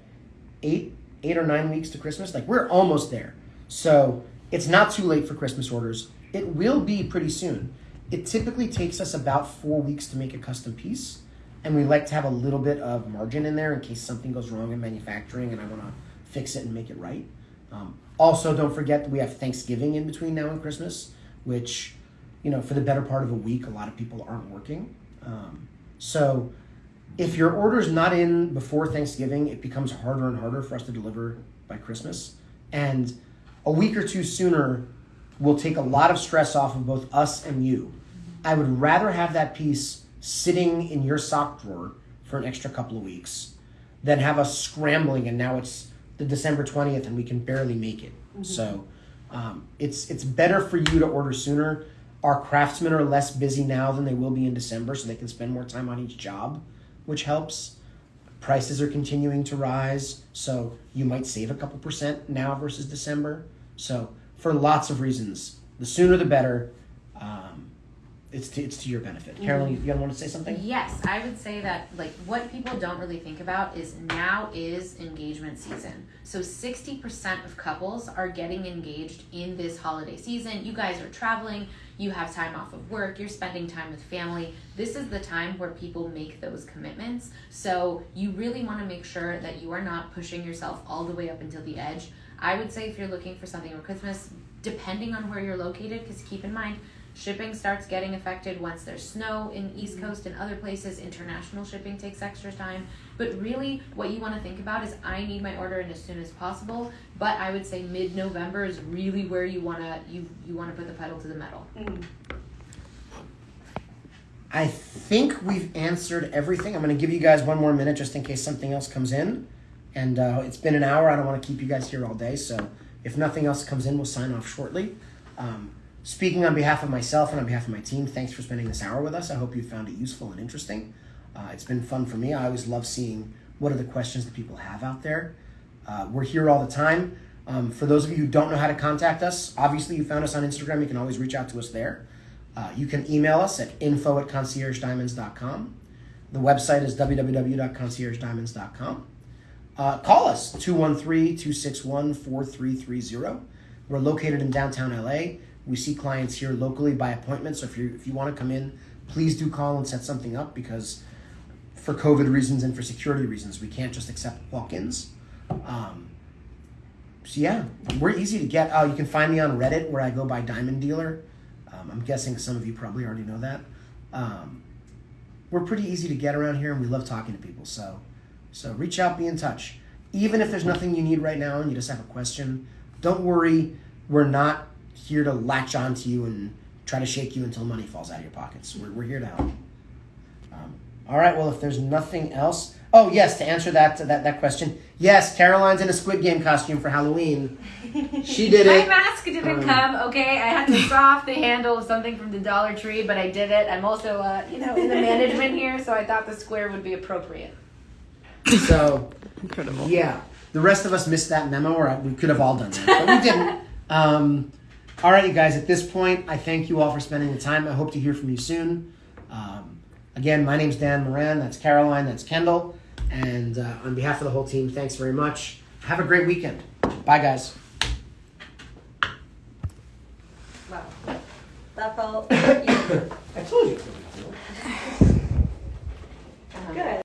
eight, eight or nine weeks to Christmas? Like we're almost there. So it's not too late for Christmas orders. It will be pretty soon. It typically takes us about four weeks to make a custom piece, and we like to have a little bit of margin in there in case something goes wrong in manufacturing and I want to fix it and make it right. Um, also, don't forget that we have Thanksgiving in between now and Christmas, which you know, for the better part of a week, a lot of people aren't working. Um, so if your order's not in before Thanksgiving, it becomes harder and harder for us to deliver by Christmas. And a week or two sooner will take a lot of stress off of both us and you. I would rather have that piece sitting in your sock drawer for an extra couple of weeks than have us scrambling and now it's the December 20th and we can barely make it. Mm-hmm. So um, it's it's better for you to order sooner our craftsmen are less busy now than they will be in December, so they can spend more time on each job, which helps. Prices are continuing to rise, so you might save a couple percent now versus December. So, for lots of reasons, the sooner the better. Um, it's to, it's to your benefit. Mm-hmm. Carolyn, you, you want to say something? Yes, I would say that like what people don't really think about is now is engagement season. So 60% of couples are getting engaged in this holiday season. You guys are traveling, you have time off of work, you're spending time with family. This is the time where people make those commitments. So you really want to make sure that you are not pushing yourself all the way up until the edge. I would say if you're looking for something for Christmas, depending on where you're located, because keep in mind, Shipping starts getting affected once there's snow in East mm-hmm. Coast and other places. International shipping takes extra time. But really, what you want to think about is I need my order in as soon as possible. But I would say mid-November is really where you wanna you you want to put the pedal to the metal. Mm. I think we've answered everything. I'm going to give you guys one more minute just in case something else comes in. And uh, it's been an hour. I don't want to keep you guys here all day. So if nothing else comes in, we'll sign off shortly. Um, Speaking on behalf of myself and on behalf of my team, thanks for spending this hour with us. I hope you found it useful and interesting. Uh, it's been fun for me. I always love seeing what are the questions that people have out there. Uh, we're here all the time. Um, for those of you who don't know how to contact us, obviously you found us on Instagram. You can always reach out to us there. Uh, you can email us at info at conciergediamonds.com. The website is www.conciergediamonds.com. Uh, call us 213 261 4330. We're located in downtown LA. We see clients here locally by appointment. So if you if you want to come in, please do call and set something up because for COVID reasons and for security reasons, we can't just accept walk-ins. Um, so yeah, we're easy to get. Oh, you can find me on Reddit where I go by Diamond Dealer. Um, I'm guessing some of you probably already know that. Um, we're pretty easy to get around here, and we love talking to people. So, so reach out, be in touch. Even if there's nothing you need right now and you just have a question, don't worry. We're not here to latch onto you and try to shake you until money falls out of your pockets. We're, we're here to help. Um, all right. Well, if there's nothing else, oh yes, to answer that that that question, yes, Caroline's in a Squid Game costume for Halloween. She did it. My mask didn't um, come. Okay, I had to saw off the handle of something from the Dollar Tree, but I did it. I'm also, uh, you know, in the management here, so I thought the square would be appropriate. So, incredible. Yeah, the rest of us missed that memo, or we could have all done that, but we didn't. Um, all right, you guys. At this point, I thank you all for spending the time. I hope to hear from you soon. Um, again, my name's Dan Moran. That's Caroline. That's Kendall. And uh, on behalf of the whole team, thanks very much. Have a great weekend. Bye, guys. Wow. That felt. I told you.